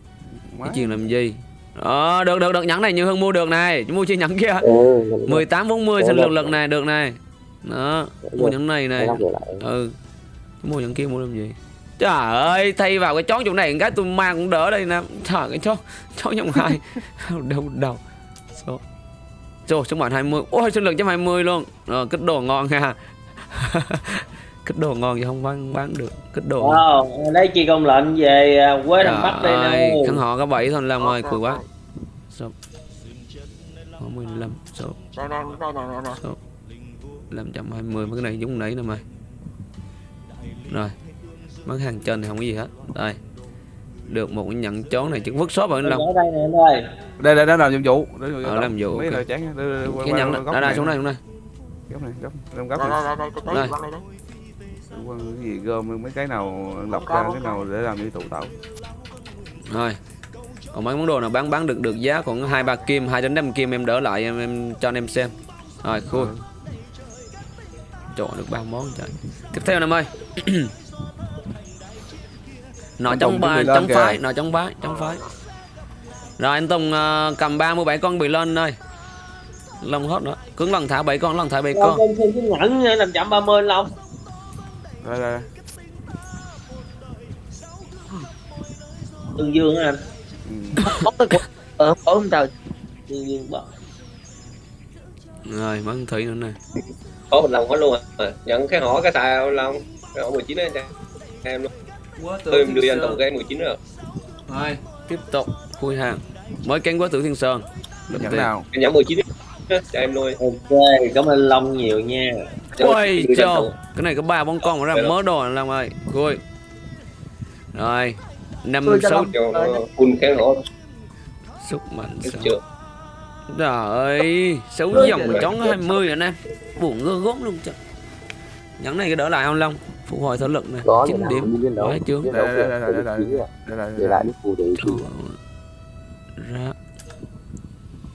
[SPEAKER 2] Má.
[SPEAKER 1] dây chuyền làm gì đó được được được. Nhẫn này như hơn mua được này. Mua chi nhẫn kia.
[SPEAKER 4] Ừ nhận được.
[SPEAKER 1] 18 40 sinh lực lực này được này. Đó mua nhẫn này này. Ừ. Mua nhẫn kia mua làm gì? Trời ơi thay vào cái chó chỗ này cái tôi mang cũng đỡ đây nè. Trời cái chó chó nhông hai. [LAUGHS] Đâu đâu số. Trời, số bản 20 Ôi, sinh lực trăm 20 luôn. Rồi, kích đồ ngon ha [LAUGHS] Kích đồ ngon thì không bán, bán được. Kích đồ.
[SPEAKER 6] Wow, lấy chi công lệnh về à, quế thành bắc đây
[SPEAKER 1] ơi,
[SPEAKER 6] nè
[SPEAKER 1] khăn họ có 7 thôi làm ơi,
[SPEAKER 5] Ok,
[SPEAKER 1] cười quá.
[SPEAKER 5] ok.
[SPEAKER 1] Số Có 15 Số
[SPEAKER 5] đây nè nè nè
[SPEAKER 1] 520 mấy cái này giống nãy nè mày. Rồi Bán hàng trên thì không có gì hết. Đây. Được một cái nhận chón này chứ vứt shop rồi anh Long
[SPEAKER 6] ở đây nè em ơi.
[SPEAKER 2] Đây đây làm nhiệm vụ.
[SPEAKER 1] Ờ, làm nhiệm vụ,
[SPEAKER 2] mấy
[SPEAKER 1] ok.
[SPEAKER 2] lời chán. Đây, đây, đây,
[SPEAKER 1] Cái nhận
[SPEAKER 2] qua
[SPEAKER 1] đó
[SPEAKER 2] góc
[SPEAKER 1] Đây
[SPEAKER 2] này
[SPEAKER 1] xuống đây xuống đây.
[SPEAKER 2] Góc này góc góc
[SPEAKER 5] đây.
[SPEAKER 2] Này cái gì gom mấy cái nào lọc ra cái nào để làm như tụ tạo
[SPEAKER 1] Rồi Còn mấy món đồ nào bán bán được được giá còn hai ba kim hai đến năm kim em đỡ lại em, em cho anh em xem. Rồi khui.
[SPEAKER 2] Ừ.
[SPEAKER 1] Trời được ba món trời. Tiếp theo em ơi [CLEARS THROAT] Nọ chống ba
[SPEAKER 2] lên
[SPEAKER 1] chống phái Nọ chống phái chống phái. Rồi anh Tùng ờ, cầm 37 con bị lên ơi Long hết nữa. Cứng lần thả 7 con lần thả 7
[SPEAKER 6] Long
[SPEAKER 1] con
[SPEAKER 6] em thêm cái nhẫn nha, 530 Long
[SPEAKER 2] đây đây
[SPEAKER 6] Tương Dương anh?
[SPEAKER 2] Ừ.
[SPEAKER 3] Bóc tới cục. Ờ không trời
[SPEAKER 6] Tương Dương bật
[SPEAKER 1] Rồi bắn thủy nữa nè.
[SPEAKER 8] Có mình lòng hết luôn à. Nhận cái hỏi cái xài lòng cái hỏi 19 đấy em luôn. Tôi em đưa anh tổng cái 19 rồi.
[SPEAKER 1] Rồi. Tiếp tục khui hàng Mới cánh quá tử thiên sơn.
[SPEAKER 2] Nhận nào?
[SPEAKER 8] Nhận 19 á, cho em nuôi.
[SPEAKER 6] Ok, cảm ơn Long nhiều nha.
[SPEAKER 8] Cho
[SPEAKER 1] Ôi trời
[SPEAKER 8] tổng.
[SPEAKER 1] Cái này có ba bóng con mà ra mớ đồ anh Long ơi. Khui rồi năm
[SPEAKER 3] cho
[SPEAKER 1] sáu
[SPEAKER 8] cho full kháng hổ
[SPEAKER 1] sức mạnh
[SPEAKER 8] chưa?
[SPEAKER 1] Trời ơi sáu
[SPEAKER 3] Tôi
[SPEAKER 1] dòng
[SPEAKER 3] cho-
[SPEAKER 1] chón 20 rồi nè. Buồn gơ gốm luôn trời. Nhẫn này cái đỡ lại không long? Phục hồi thể lực này
[SPEAKER 4] có
[SPEAKER 1] 9
[SPEAKER 4] điểm.
[SPEAKER 1] điểm
[SPEAKER 4] viên đấu
[SPEAKER 1] Quá chướng.
[SPEAKER 4] viên đấu
[SPEAKER 2] Đây, đây, đây, đây, đây,
[SPEAKER 4] để
[SPEAKER 2] đây. là
[SPEAKER 4] để lại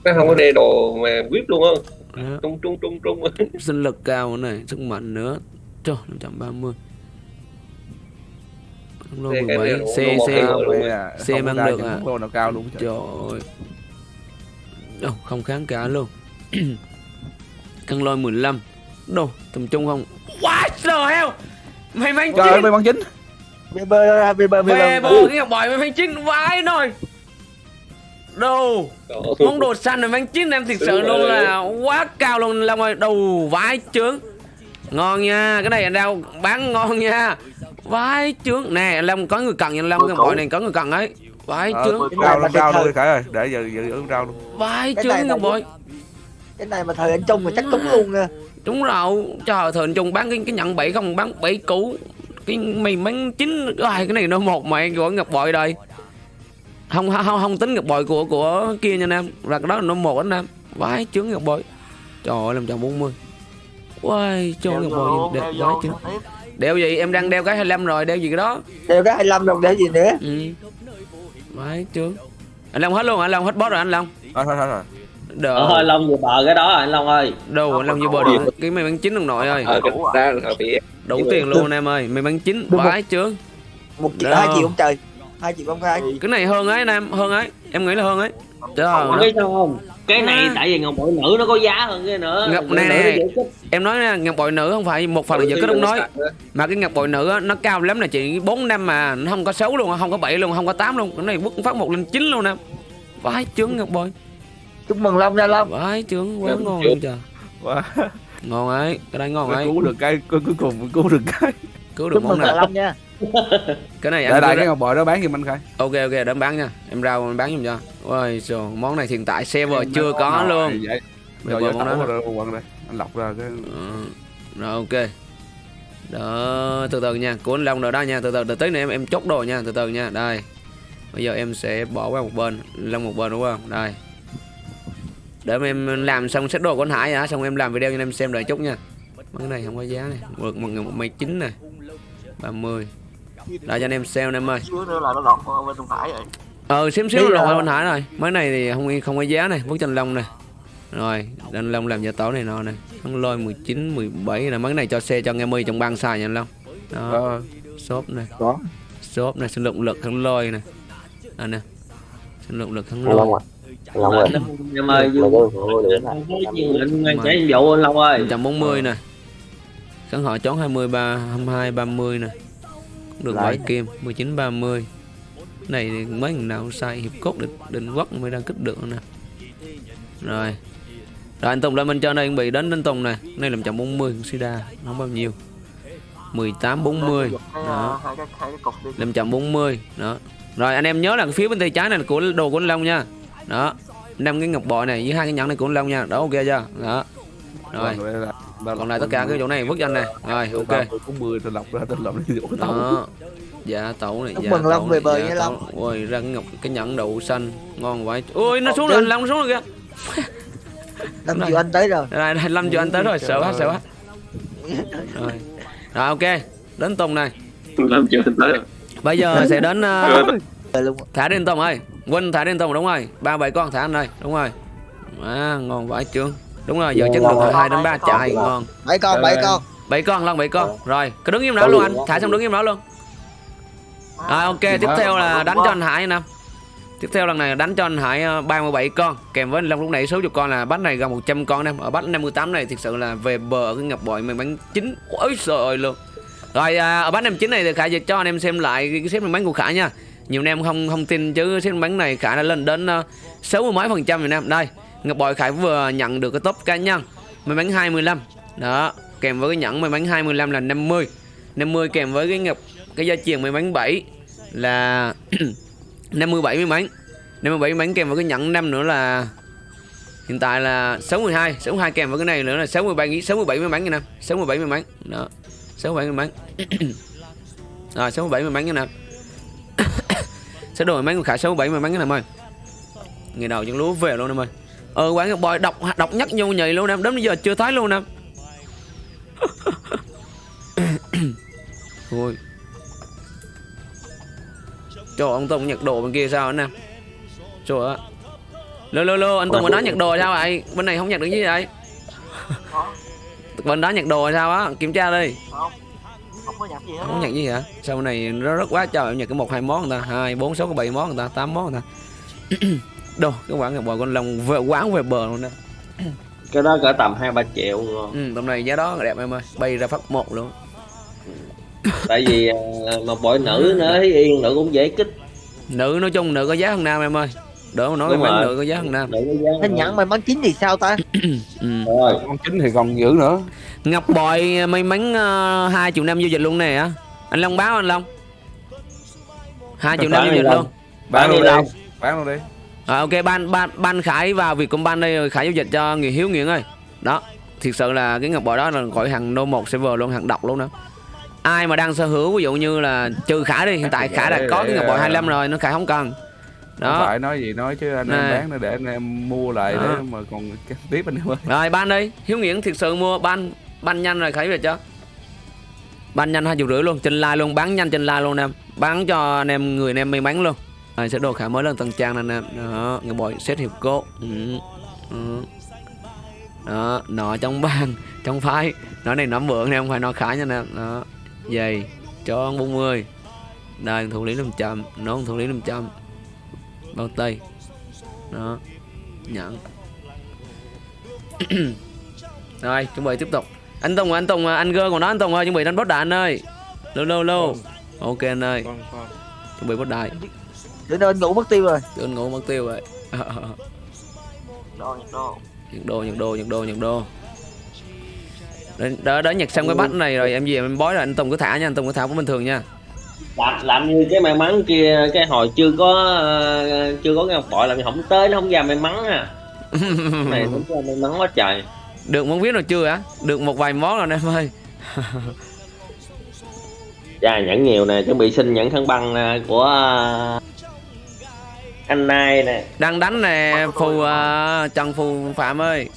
[SPEAKER 8] nó không có đề đồ mà whip luôn á
[SPEAKER 1] ra
[SPEAKER 8] trung trung trung trung. [LAUGHS]
[SPEAKER 1] Sinh lực cao này sức mạnh nữa. Trời 530 Không lô
[SPEAKER 8] Xe cái
[SPEAKER 1] 17
[SPEAKER 8] này nó-
[SPEAKER 1] xe xe
[SPEAKER 2] à,
[SPEAKER 1] Xe
[SPEAKER 2] không
[SPEAKER 1] mang được à.
[SPEAKER 2] lô nào cao luôn
[SPEAKER 1] trời? Ơi Đâu, không kháng cả luôn. [CLEARS THROAT] Cân lôi 15 đâu tầm trung không? Quá trời heo mày mang
[SPEAKER 2] trời ơi
[SPEAKER 1] chín
[SPEAKER 2] may mắn chính.
[SPEAKER 3] Bê bơ ra, bê bơ, bê.
[SPEAKER 1] Về
[SPEAKER 3] bơ.
[SPEAKER 1] bờ cái ngọc bội mày mang chín vãi nồi đâu món đồ xanh này mang chín em thực sự luôn là quá cao luôn. Long ơi đầu vãi trướng. Ngon nha. Cái này anh đâu bán ngon nha. Vãi trướng. Nè long có người cần nha long. Cái bội này có người cần ấy. Vãi
[SPEAKER 2] Ờ,
[SPEAKER 1] trướng.
[SPEAKER 2] cao
[SPEAKER 3] mà
[SPEAKER 2] luôn
[SPEAKER 3] thời-
[SPEAKER 2] luôn khải ơi. Để giờ giữ rau luôn.
[SPEAKER 1] Vãi
[SPEAKER 3] Cái
[SPEAKER 1] trướng
[SPEAKER 3] là-
[SPEAKER 1] bội
[SPEAKER 3] Cái này mà thời anh Trung mà chắc trúng luôn nha.
[SPEAKER 1] đúng rồi trời thời anh trung bán cái cái nhận bảy không bán bảy cũ. Cái mày bán chín. Ai cái này nó một mày của ngọc bội đây không không không tính ngọc bội của của kia nha nam là cái đó là nó một anh nam vãi trướng ngọc bội. Trời ơi làm chồng 40 Uầy, cho ngọc bội gì đẹp vãi trướng đeo gì? Em đang đeo cái 25 rồi đeo gì cái đó?
[SPEAKER 3] Đều cái 25 đồng để gì nữa.
[SPEAKER 1] ừ. Vãi trướng anh long hết luôn hả? anh long hết boss rồi anh long?
[SPEAKER 2] Thôi thôi rồi.
[SPEAKER 1] Đờ
[SPEAKER 6] Ờ, thôi Long vừa bờ cái đó anh Long ơi?
[SPEAKER 1] Đâu anh long như bờ được. cái mày bán chín đồng nội ơi. Đủ tiền luôn em ơi. Mày bán chín vãi trướng
[SPEAKER 3] Một triệu, hai triệu ông trời. Hai triệu ông khai.
[SPEAKER 1] cái này hơn ấy nam hơn ấy. Em nghĩ là hơn ấy. Trời
[SPEAKER 6] Có
[SPEAKER 1] ơi,
[SPEAKER 6] biết sao không? Cái này
[SPEAKER 1] À.
[SPEAKER 6] tại vì ngọc bội nữ nó có giá hơn cái nữa.
[SPEAKER 1] Ngọc
[SPEAKER 6] Nữ
[SPEAKER 1] này nè. em nói nha ngọc bội nữ không phải một phần là giờ kết không nói. mà cái ngọc bội nữ á, nó cao lắm là chỉ 4 năm mà nó không có 6 luôn không có 7 luôn không có 8 luôn. Cái này bước phát một lên 9 luôn nè vãi trướng ngọc bội.
[SPEAKER 3] Chúc mừng Long nha Long.
[SPEAKER 1] vãi trướng quá ngon
[SPEAKER 8] chưa.
[SPEAKER 1] luôn trời ngon ấy cái đây ngon ấy.
[SPEAKER 2] cứu được cái cuối cùng cứu được cái.
[SPEAKER 1] Cứu được
[SPEAKER 3] Chúc
[SPEAKER 1] món
[SPEAKER 3] mừng
[SPEAKER 1] nào
[SPEAKER 3] Long nha. [LAUGHS]
[SPEAKER 1] cái này em
[SPEAKER 2] lại cái ngọc bội đó bán giùm anh khai
[SPEAKER 1] ok ok để em bán nha. Em rau em bán giùm cho. Ôi trời món này hiện tại server chưa có luôn.
[SPEAKER 2] vậy. Rồi
[SPEAKER 1] giờ món đó
[SPEAKER 2] quần đây. Anh lọc ra cái
[SPEAKER 1] Ờ, rồi ok. Đó từ từ nha. Của anh long rồi đó nha. Từ từ từ tí nữa em em chốt đồ nha. Từ từ nha. Đây. Bây giờ em sẽ bỏ qua một bên. Long một bên đúng không? Đây. Để em làm xong set đồ của anh hải hả? Xong em làm video cho em xem đợi chút nha. Cái này không có giá này. Một một một mày chín này. 30 đây cho anh em sale em ơi.
[SPEAKER 5] Xíu nữa là nó lọt qua bên Trung Hải rồi.
[SPEAKER 1] Ờ xíu xíu
[SPEAKER 3] giờ-
[SPEAKER 1] anh hải rồi. Mấy này thì không không có giá này bức tranh long này. Rồi anh long làm gia tấu này nọ này. Thắng lôi 19 17 là mấy này cho xe cho nghe mi trong băng xài nha anh long. Đó
[SPEAKER 2] ờ,
[SPEAKER 1] shop này.
[SPEAKER 3] Có.
[SPEAKER 1] shop này sinh lượng lực thắng lôi này. Đây nè. Sinh lượng lực
[SPEAKER 4] anh Long
[SPEAKER 1] lôi.
[SPEAKER 4] à? Anh Long ơi
[SPEAKER 6] em ơi anh anh anh chạy vụ anh Long ơi.
[SPEAKER 1] 140 nè. Khán họ chón 23 22 30 nè được
[SPEAKER 3] Lại.
[SPEAKER 1] bảy kim 19 30 Cái này thì mấy thằng nào sai hiệp cốt định định quốc mới đang kích được nè. Rồi. Rồi anh Tùng lên bên trên đây chuẩn bị đến đến Tùng nè này làm chậm 40 Sida không bao nhiêu. 18 40
[SPEAKER 5] cái,
[SPEAKER 1] đó. Làm chậm 40 đó. Rồi anh em nhớ là phía bên tay trái này là của đồ của anh Long nha. Đó. Năm cái ngọc bội này với hai cái nhẫn này của anh Long nha. Đó ok chưa? Đó rồi.
[SPEAKER 2] Còn lại
[SPEAKER 1] còn lại tất cả cái chỗ này vứt cho anh này rồi ok.
[SPEAKER 2] Cũng 10 tôi lọc ra tôi lọc đi chỗ tàu.
[SPEAKER 1] Đó. Dạ tẩu này dạ
[SPEAKER 3] mừng Long về bờ nha. Long.
[SPEAKER 1] ôi ra ngọc cái nhẫn đậu xanh ngon vậy ôi nó xuống rồi Long nó xuống rồi kìa. [LAUGHS]
[SPEAKER 3] 5 triệu anh tới rồi.
[SPEAKER 1] đây đây Lâm cho anh tới rồi sợ quá sợ quá. [LAUGHS] Rồi. Rồi ok. Đến Tùng này.
[SPEAKER 8] Làm chưa tới. Rồi.
[SPEAKER 1] bây giờ sẽ đến ờ,
[SPEAKER 3] Rồi luôn.
[SPEAKER 1] thả đến Tùng ơi. Quân thả đến Tùng đúng rồi. Ba bảy con thả anh đây đúng rồi. À, ngon vãi trương đúng rồi giờ chất lượng là hai đến ba chạy ngon.
[SPEAKER 3] Bảy con, bảy con.
[SPEAKER 1] bảy con lần bảy con. Rồi cứ đứng im đó luôn anh. Thả xong đứng im đó luôn. À, ok tiếp theo là đánh cho anh Hải nè tiếp theo lần này đánh cho anh Hải ờ, 37 con. Kèm với anh Long lúc nãy số chục con là bắt này gần 100 con em. Ở bắt 58 này thực sự là về bờ ở cái ngọc bội mình bắn chín. Ôi trời ơi luôn. Rồi à, ở bắn em chín này thì khả cho anh em xem lại cái xếp mình bắn của khả nha. Nhiều anh em không không tin chứ xếp bắn này khả đã lên đến uh, 60 mấy phần trăm rồi em đây ngọc bội khải vừa nhận được cái top cá nhân, may mắn 25 đó, kèm với cái nhẫn may mắn 25 là 50 50 kèm với cái ngọc, cái gia truyền may mắn 7 là [CLEARS THROAT] 57 may mắn. 57 may mắn kèm với cái nhẫn 5 nữa là, hiện tại là 62 62 kèm với cái này nữa là 63 67 may mắn nha nè 67 may mắn. Đó 67 may mắn. [CLEARS THROAT] Rồi 67 may mắn nha nè sẽ đổi may mắn của khải 67 may mắn nha nè ơi ngày đầu chẳng lúa về luôn em ơi ờ quán ngọc bòi độc độc nhất nhau nhầy luôn em đến bây giờ chưa thấy luôn em. [COUGHS] Ôi Trời ông Tùng nhặt đồ bên kia sao anh em? Trời ơi. Lô lô lô anh Tùng bên đó nhặt đồ sao vậy? Bên này không nhặt được gì vậy? Bên đó nhặt đồ sao á? Kiểm tra đi.
[SPEAKER 5] Không không có nhặt gì hết
[SPEAKER 1] Không nhặt gì hả? Sao bên này nó rất quá trời Em nhặt cái một hai món người ta. Hai bốn sáu bảy món người ta tám món người ta [COUGHS] Đồ cái quán ngọc bò con lòng về quán về bờ luôn đó.
[SPEAKER 6] Cái đó cỡ tầm hai ba triệu ngon.
[SPEAKER 1] ừ, Tầm này giá đó đẹp em ơi. Bay ra phát một luôn.
[SPEAKER 6] Tại vì à, mà bội nữ nữa thấy yên nữ cũng dễ kích.
[SPEAKER 1] Nữ nói chung nữ có giá hơn nam em ơi. Đỡ mà nói
[SPEAKER 6] Đúng
[SPEAKER 1] bán nữ có giá hơn nam.
[SPEAKER 3] Thanh nhẫn may mắn chín thì sao ta? [CLEARS THROAT]
[SPEAKER 1] Ừ.
[SPEAKER 6] rồi.
[SPEAKER 2] Con chính thì còn giữ nữa.
[SPEAKER 1] Ngọc bội may mắn ờ, hai triệu năm giao dịch luôn nè á. Anh Long báo anh Long. Hai triệu năm
[SPEAKER 6] Bán
[SPEAKER 1] giao dịch luôn.
[SPEAKER 2] Bán
[SPEAKER 6] Bán
[SPEAKER 2] luôn
[SPEAKER 6] đi
[SPEAKER 2] đi.
[SPEAKER 6] Đâu?
[SPEAKER 2] bán luôn đi
[SPEAKER 1] à, Ok ban ban ban Khải vào Vietcombank đây rồi Khải giao dịch cho người hiếu nghiện ơi. Đó Thiệt sự là cái ngọc bội đó là gọi hàng no một server luôn hàng độc luôn đó. Ai mà đang sở hữu ví dụ như là trừ Khải đi hiện tại Khải đã có cái ngọc bội 25 rồi nó Khải không cần.
[SPEAKER 2] Không
[SPEAKER 1] đó.
[SPEAKER 2] phải nói gì nói chứ anh
[SPEAKER 1] Nè.
[SPEAKER 2] em bán nó để anh em mua lại
[SPEAKER 1] Đó.
[SPEAKER 2] để mà còn tiếp anh em ơi.
[SPEAKER 1] Rồi ban đi. Hiếu nghiện thiệt sự mua ban ban nhanh rồi Khải về cho. Ban nhanh hai triệu rưỡi luôn Trên live luôn bán nhanh trên live luôn em. Bán cho anh em người anh em may mắn luôn rồi sẽ đồ khả mới lên tầng trang nè. Anh em Đó Người bội set hiệp cốt ừ. Ừ. Đó Nọ trong bàn [LAUGHS] Trong phái. Nó này nó mượn nè không phải nó khả nha nè. Đó Giày Cho 40 Đây thủ lý 500 Nó thủ lý 500 Bao tay. Đó Nhận. [CLEARS THROAT] Rồi chuẩn bị tiếp tục. Anh Tùng anh Tùng anh gơ còn đó anh Tùng ơi chuẩn bị đánh boss đại anh ơi Lô lô. Lô Ok anh ơi.
[SPEAKER 7] Con con
[SPEAKER 1] chuẩn bị boss đại
[SPEAKER 3] Để nó ngủ mất tiêu rồi.
[SPEAKER 1] Tôi ngủ mất tiêu rồi.
[SPEAKER 5] Đo nhặt đo
[SPEAKER 1] Nhật đô nhật đô nhật đô nhật đô Đó, đó, đó nhặt xong cái bắt này rồi em gì em bói rồi anh Tùng cứ thả nha anh Tùng cứ thả cũng bình thường nha.
[SPEAKER 6] Làm làm như cái may mắn kia cái hồi chưa có ờ, chưa có ngọc bội làm không tới nó không ra may mắn à. Cái này đúng ra may mắn quá trời.
[SPEAKER 1] Được món viết rồi chưa hả? Được một vài món rồi em ơi.
[SPEAKER 6] Dạ nhẫn nhiều nè chuẩn bị xin nhẫn thân băng nè của ờ, anh Nai nè.
[SPEAKER 1] Đang đánh nè Phù uh, Trần Phù Phạm ơi.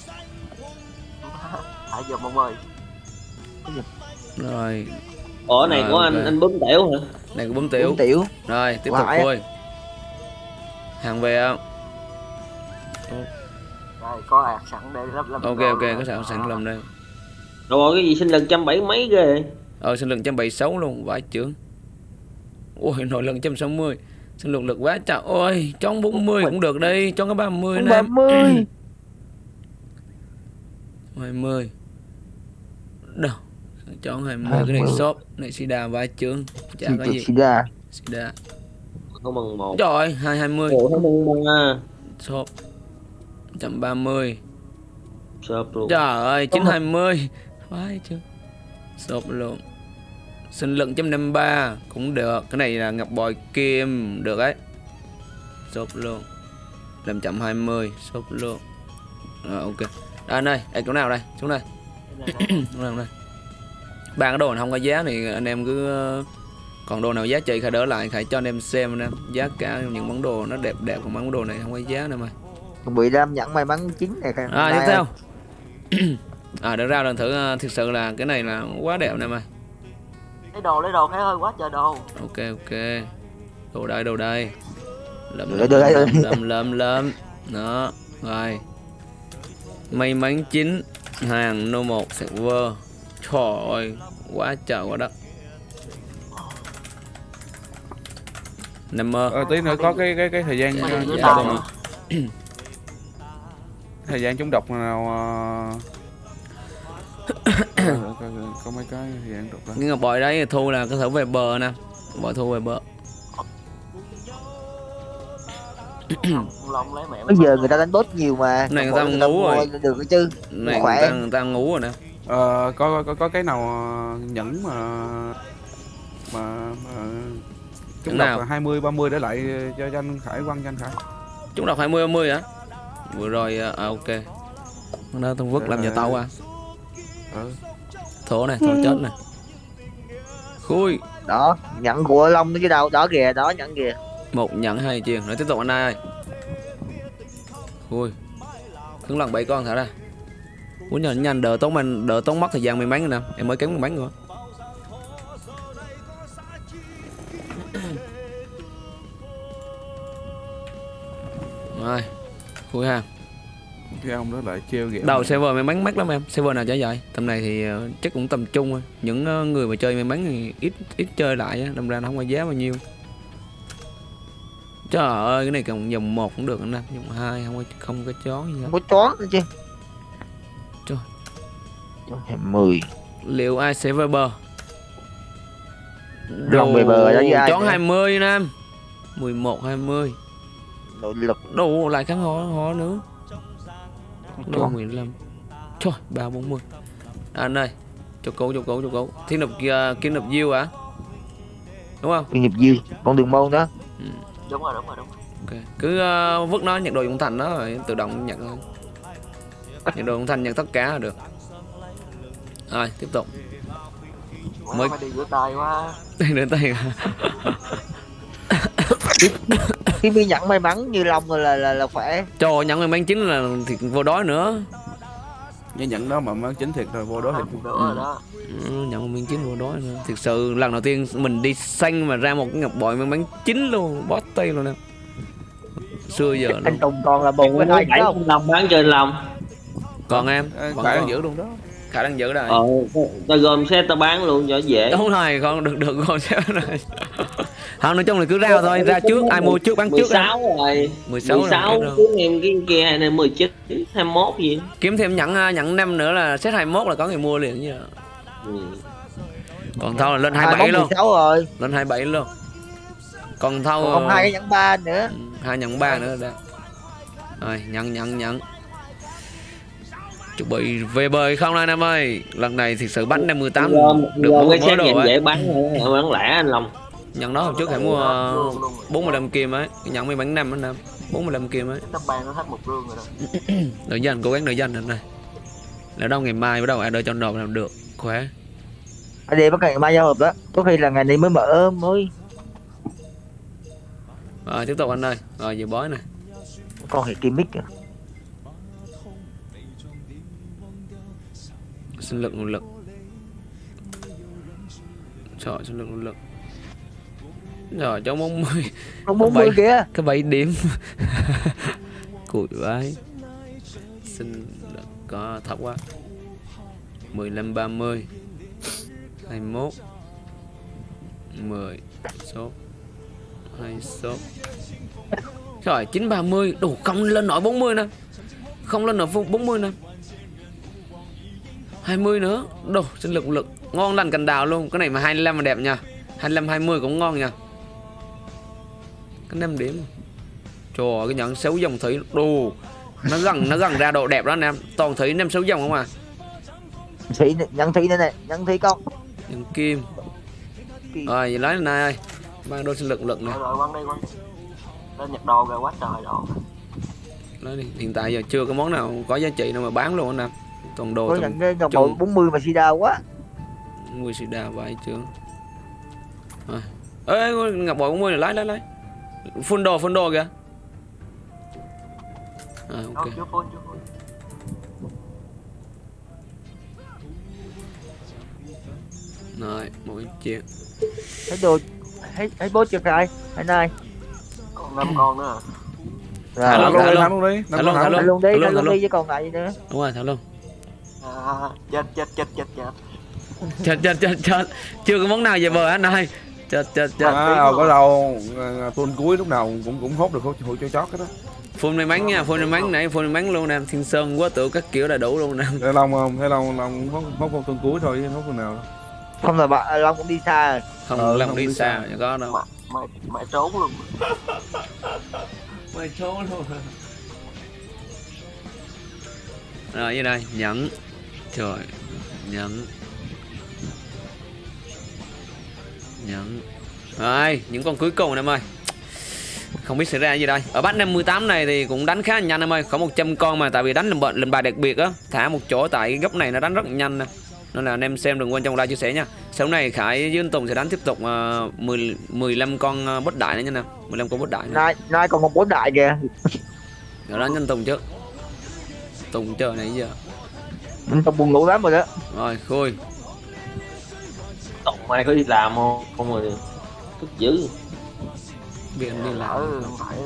[SPEAKER 5] Hãy giờ mong ơi.
[SPEAKER 1] Rồi.
[SPEAKER 6] Ủa này
[SPEAKER 1] Rồi,
[SPEAKER 6] của anh
[SPEAKER 1] ok.
[SPEAKER 6] anh bấm tiểu hả?
[SPEAKER 1] Này có bấm tiểu.
[SPEAKER 3] Uống tiểu.
[SPEAKER 1] Rồi tiếp tục thôi Hàng về không?
[SPEAKER 5] đây có ạc sẵn để lắp lắp
[SPEAKER 1] Ok ok có sẵn sẵn lầm đây.
[SPEAKER 6] Rồi cái gì xin lần trăm bảy mấy ghê?
[SPEAKER 1] Ờ sinh lực 176 luôn Vãi trưởng Ôi nội lần 160 Sinh lực lực quá trời Ôi cho 40 cũng được đi Cho cái 30
[SPEAKER 3] Con
[SPEAKER 1] nè.
[SPEAKER 3] ba mươi. [CLEARS THROAT]
[SPEAKER 1] 20 Đâu Cho 20 Cái này
[SPEAKER 3] 20.
[SPEAKER 1] shop Này sida vãi trưởng Chả có gì.
[SPEAKER 3] Sida
[SPEAKER 1] Sida
[SPEAKER 6] không bằng một.
[SPEAKER 1] Trời ơi 220
[SPEAKER 6] ủa nó bằng bằng
[SPEAKER 1] Shop 130
[SPEAKER 6] shop luôn.
[SPEAKER 1] Trời ơi 920 Vãi trưởng Shop luôn Sinh lực 153 Cũng được. Cái này là ngọc bội kim Được ấy. Shop luôn 520 Shop luôn Rồi ok. Đây ơi Đây chỗ nào đây? Xuống đây. [CLEARS THROAT] Chỗ nào đây? Ba cái đồ này không có giá thì anh em cứ ờ, còn đồ nào giá trị khải đỡ lại khải cho anh em xem anh em giá cả những món đồ nó đẹp đẹp còn món đồ này không có giá nữa mà.
[SPEAKER 3] Bị đam nhẫn may mắn chín này kìa.
[SPEAKER 1] À tiếp
[SPEAKER 3] Này,
[SPEAKER 1] theo. [CLEARS THROAT] À để ra lần thử ờ, thực sự là cái này là quá đẹp nè mà
[SPEAKER 5] lấy đồ lấy đồ cái ơi quá trời đồ.
[SPEAKER 1] Ok ok. Đồ đây đồ đây. Lầm lầm lầm lầm lầm lầm đó rồi. May mắn chín hàng no một server. Trời ơi quá trời quá đất. Nằm mơ.
[SPEAKER 2] Ờ, tí nữa có cái cái cái thời gian
[SPEAKER 1] Dạ, dạ, dạ, dạ.
[SPEAKER 2] thời gian trúng độc nào ờ, có, mấy cái gian trúng độc đó
[SPEAKER 1] cái ngọc bội đấy thu là có thể về bờ nè. Bội thu về bờ.
[SPEAKER 3] Bây giờ người ta đánh bot nhiều mà.
[SPEAKER 1] Này người ta
[SPEAKER 3] người
[SPEAKER 1] ngủ rồi.
[SPEAKER 3] Được cái chứ.
[SPEAKER 1] Này
[SPEAKER 3] Khỏe.
[SPEAKER 1] người ta, người ta ngủ rồi nè.
[SPEAKER 2] Ờ, có có có cái nào ờ, nhẫn mà mà, mà
[SPEAKER 1] nào?
[SPEAKER 2] độc hai mươi ba mươi để lại cho cho anh Khải quăng cho anh Khải?
[SPEAKER 1] Chúng đọc 20 30 hả? Vừa rồi à à, ok. Đó tôi vứt làm nhà tàu à
[SPEAKER 2] ừ.
[SPEAKER 1] thổ này thổ chết này. Khui.
[SPEAKER 3] Đó Nhẫn của Long nó chứ đâu Đó kìa Đó nhẫn kìa.
[SPEAKER 1] Một nhận hai chuyền rồi tiếp tục anh ơi. Ui cứng lần bảy con thả ra. Muốn nhanh nhanh đỡ tốn mình đỡ tốn mất thời gian may mắn nè. Em mới kém may mắn nữa rồi. Khui ha
[SPEAKER 2] cái ông đó lại treo ghẹo
[SPEAKER 1] đầu server may mắn mắc lắm em. Server nào chả vậy tầm này thì ờ, chắc cũng tầm trung thôi. Những ờ, người mà chơi may mắn thì ít ít chơi lại á. Đâm ra nó không có giá bao nhiêu. Trời ơi cái này còn dòng một cũng được anh em dòng hai không có không có chó gì hết.
[SPEAKER 3] Không có chó nữa chứ.
[SPEAKER 1] Trời.
[SPEAKER 3] Chó thêm 10
[SPEAKER 1] liệu ai sẽ
[SPEAKER 3] đó với ai
[SPEAKER 1] chón
[SPEAKER 3] nữa?
[SPEAKER 1] 20 nam 11 20
[SPEAKER 3] nội lực.
[SPEAKER 1] Đồ lại kháng họ họ nữa
[SPEAKER 3] chó
[SPEAKER 1] 15 trời ba bốn mươi anh ơi cho cố cho cố cho cố thiên độc kia kim độc diêu à đúng không?
[SPEAKER 3] Chuyên nghiệp diêu con đường môn đó.
[SPEAKER 5] Đúng rồi đúng rồi đúng rồi.
[SPEAKER 1] Ok. Cứ ờ, vứt nó nhận đồ dũng thành đó rồi tự động nhận thôi. Nhận đồ dũng thành nhận tất cả là được. Rồi tiếp tục. Mới-
[SPEAKER 5] phải đi rửa tay quá. [LAUGHS]
[SPEAKER 1] Đến tay
[SPEAKER 3] khi mi nhận may mắn như long rồi là là, là khỏe.
[SPEAKER 1] Cho nhận người mang chính là thì vô đói nữa.
[SPEAKER 2] Nhớ nhận đó mà mang chính thiệt rồi vô đó
[SPEAKER 5] hết
[SPEAKER 2] thì
[SPEAKER 5] một nửa rồi đó.
[SPEAKER 1] Ừ, nhận miếng chín vô đói nữa. Thực sự lần đầu tiên mình đi xanh mà ra một cái ngọc bội mang bánh chín luôn bó tay luôn nè. Xưa giờ
[SPEAKER 3] anh tùng còn là bù với
[SPEAKER 6] bảy
[SPEAKER 3] hai không?
[SPEAKER 6] Lòng bán trên lòng
[SPEAKER 1] còn em
[SPEAKER 2] phải
[SPEAKER 1] còn.
[SPEAKER 2] giữ luôn đó
[SPEAKER 1] khả năng giữ rồi.
[SPEAKER 6] Ờ tao gom xe tao bán luôn cho dễ.
[SPEAKER 1] Đúng rồi con được được con sẽ này không nói chung là cứ rao thôi ra trước ai mua trước bán trước á.
[SPEAKER 6] 16 rồi.
[SPEAKER 1] 16 rồi,
[SPEAKER 6] 16
[SPEAKER 1] rồi.
[SPEAKER 6] cuối em cái kia này 19 21 gì.
[SPEAKER 1] Kiếm thêm nhận à, nhận năm nữa là set 21 là có người mua liền chứ.
[SPEAKER 6] Ừ.
[SPEAKER 1] còn thâu là lên
[SPEAKER 3] hai
[SPEAKER 1] 27
[SPEAKER 3] bóng
[SPEAKER 1] luôn.
[SPEAKER 3] 16 rồi.
[SPEAKER 1] Lên 27 luôn. Còn thâu
[SPEAKER 3] còn hai cái nhẫn ba nữa.
[SPEAKER 1] Ừ, hai nhận ba nữa đó rồi nhận nhận nhận chuẩn bị về bơi không anh em ơi? Lần này thì sự bánh 58
[SPEAKER 6] gom
[SPEAKER 1] được mới
[SPEAKER 6] xe
[SPEAKER 1] đồ ấy.
[SPEAKER 6] dễ bán thôi, bán lẻ anh Long.
[SPEAKER 1] Nhận đó hồi trước phải mua ờ,
[SPEAKER 5] luôn luôn rồi.
[SPEAKER 1] 45 kim ấy. Nhận mấy bánh năm anh em 45 kim ấy.
[SPEAKER 5] Cái tấm bàn nó hết một rương rồi đó. [COUGHS]
[SPEAKER 1] Đợi dành cố gắng đợi dành anh này. Nếu đâu ngày mai bắt đầu ai đợi cho nộp làm được khỏe.
[SPEAKER 3] Anh đi bắt ngày mai giao hợp đó. Có khi là ngày này mới mở mới.
[SPEAKER 1] Rồi tiếp tục anh ơi. Rồi về bói này
[SPEAKER 3] con hệ kim mic kìa.
[SPEAKER 1] Sinh lực nguồn lực. Trời sinh lực nguồn lực. Rồi cho 40
[SPEAKER 3] con 40 kìa.
[SPEAKER 1] cái 7 điểm. [LAUGHS] Cùi vái xin có thấp quá. 15 30 21 10 số. 2 số. Trời 930 Đủ không lên nổi 40 nè. Không lên nổi 40 nè 20 nữa. Đồ sinh lực lực. Ngon lành cành đào luôn. Cái này mà 25 mà đẹp nha 25 20 cũng ngon nha Cái 5 điểm Trời ơi, cái nhận xấu dòng thủy Đồ. Nó gần nó gần ra độ đẹp đó anh em. Toàn thủy năm xấu dòng không à?
[SPEAKER 3] Thủy nhẫn thủy đây này nhẫn thủy con.
[SPEAKER 1] Nhận kim. Rồi vậy lấy lên này. Ơi Mang đôi sinh lực lực
[SPEAKER 5] rồi rồi quăng đi quăng lên nhặt đồ rồi quá trời đồ
[SPEAKER 1] Lấy đi. Hiện tại giờ chưa có món nào có giá trị nào mà bán luôn anh em Toàn đồ
[SPEAKER 3] có
[SPEAKER 1] tầm
[SPEAKER 3] nhận cái ngọc
[SPEAKER 1] chung.
[SPEAKER 3] bội 40 mà sida quá.
[SPEAKER 1] Mùi xì đà vậy chưa? Rồi. Ê ngọc bội 40 này lấy lấy lấy Full đồ full đồ kìa. À ok.
[SPEAKER 5] Đâu, chưa chưa
[SPEAKER 1] Rồi một cái chuyện
[SPEAKER 3] thấy đồ thấy thấy bố chưa ai anh ơi
[SPEAKER 5] còn năm con nữa.
[SPEAKER 1] Thả
[SPEAKER 2] thả
[SPEAKER 1] luôn,
[SPEAKER 2] luôn
[SPEAKER 1] thả
[SPEAKER 2] đi
[SPEAKER 1] luôn.
[SPEAKER 2] thả luôn đi
[SPEAKER 1] Thả
[SPEAKER 2] Năm
[SPEAKER 1] luôn,
[SPEAKER 2] con
[SPEAKER 1] thả
[SPEAKER 2] thả
[SPEAKER 3] thả
[SPEAKER 2] luôn
[SPEAKER 3] luôn đi
[SPEAKER 1] thả
[SPEAKER 3] thả
[SPEAKER 1] luôn, thả
[SPEAKER 3] luôn
[SPEAKER 1] luôn.
[SPEAKER 3] đi chứ còn lại gì nữa.
[SPEAKER 1] Đúng rồi thả luôn
[SPEAKER 5] à, chết chết chết chết chết.
[SPEAKER 1] Chết chết chết chết. Chưa có món nào về bờ anh ơi. Chết chết chết.
[SPEAKER 2] À, có đâu. Tuần cuối lúc nào cũng cũng hốt được hốt hốt cho chót cái đó
[SPEAKER 1] Full may mắn nha Full may mắn nãy full may mắn luôn nè. Thiên Sơn quá tự các kiểu đầy đủ luôn nè.
[SPEAKER 2] Thế Long không? Thế Long Long hốt hốt con tuần cuối thôi chứ hốt phần nào đâu.
[SPEAKER 3] không là bạn long cũng đi xa rồi.
[SPEAKER 1] Không
[SPEAKER 2] Ờ, không
[SPEAKER 1] đi
[SPEAKER 2] đi
[SPEAKER 1] xa
[SPEAKER 2] xa.
[SPEAKER 1] chẳng có đâu.
[SPEAKER 5] Mày mày mày trốn luôn.
[SPEAKER 1] Mày trốn luôn. Rồi như đây Nhẫn Trời. Nhẫn. Nhẫn. Rồi những con cuối cùng em ơi. Không biết xảy ra gì đây. Ở bắt 58 này thì cũng đánh khá nhanh em ơi. Có 100 con mà tại vì đánh lần bệnh lần bài đặc biệt á. Thả một chỗ tại cái góc này nó đánh rất nhanh nè. Nên là anh em xem đừng quên trong like chia sẻ nha. Sau này Khải với anh Tùng sẽ đánh tiếp tục uh, 10 15 con uh, bốt đại nữa nha nè. 15 con bốt đại
[SPEAKER 3] nay nay còn một bốn đại kìa.
[SPEAKER 1] Rồi đánh anh Tùng trước. Tùng chờ này giờ
[SPEAKER 3] tao buồn ngủ lắm rồi đó.
[SPEAKER 1] Rồi khui.
[SPEAKER 6] Tổng mai có đi làm không? Không rồi. Thức dữ.
[SPEAKER 1] Biết đi làm.
[SPEAKER 5] Phải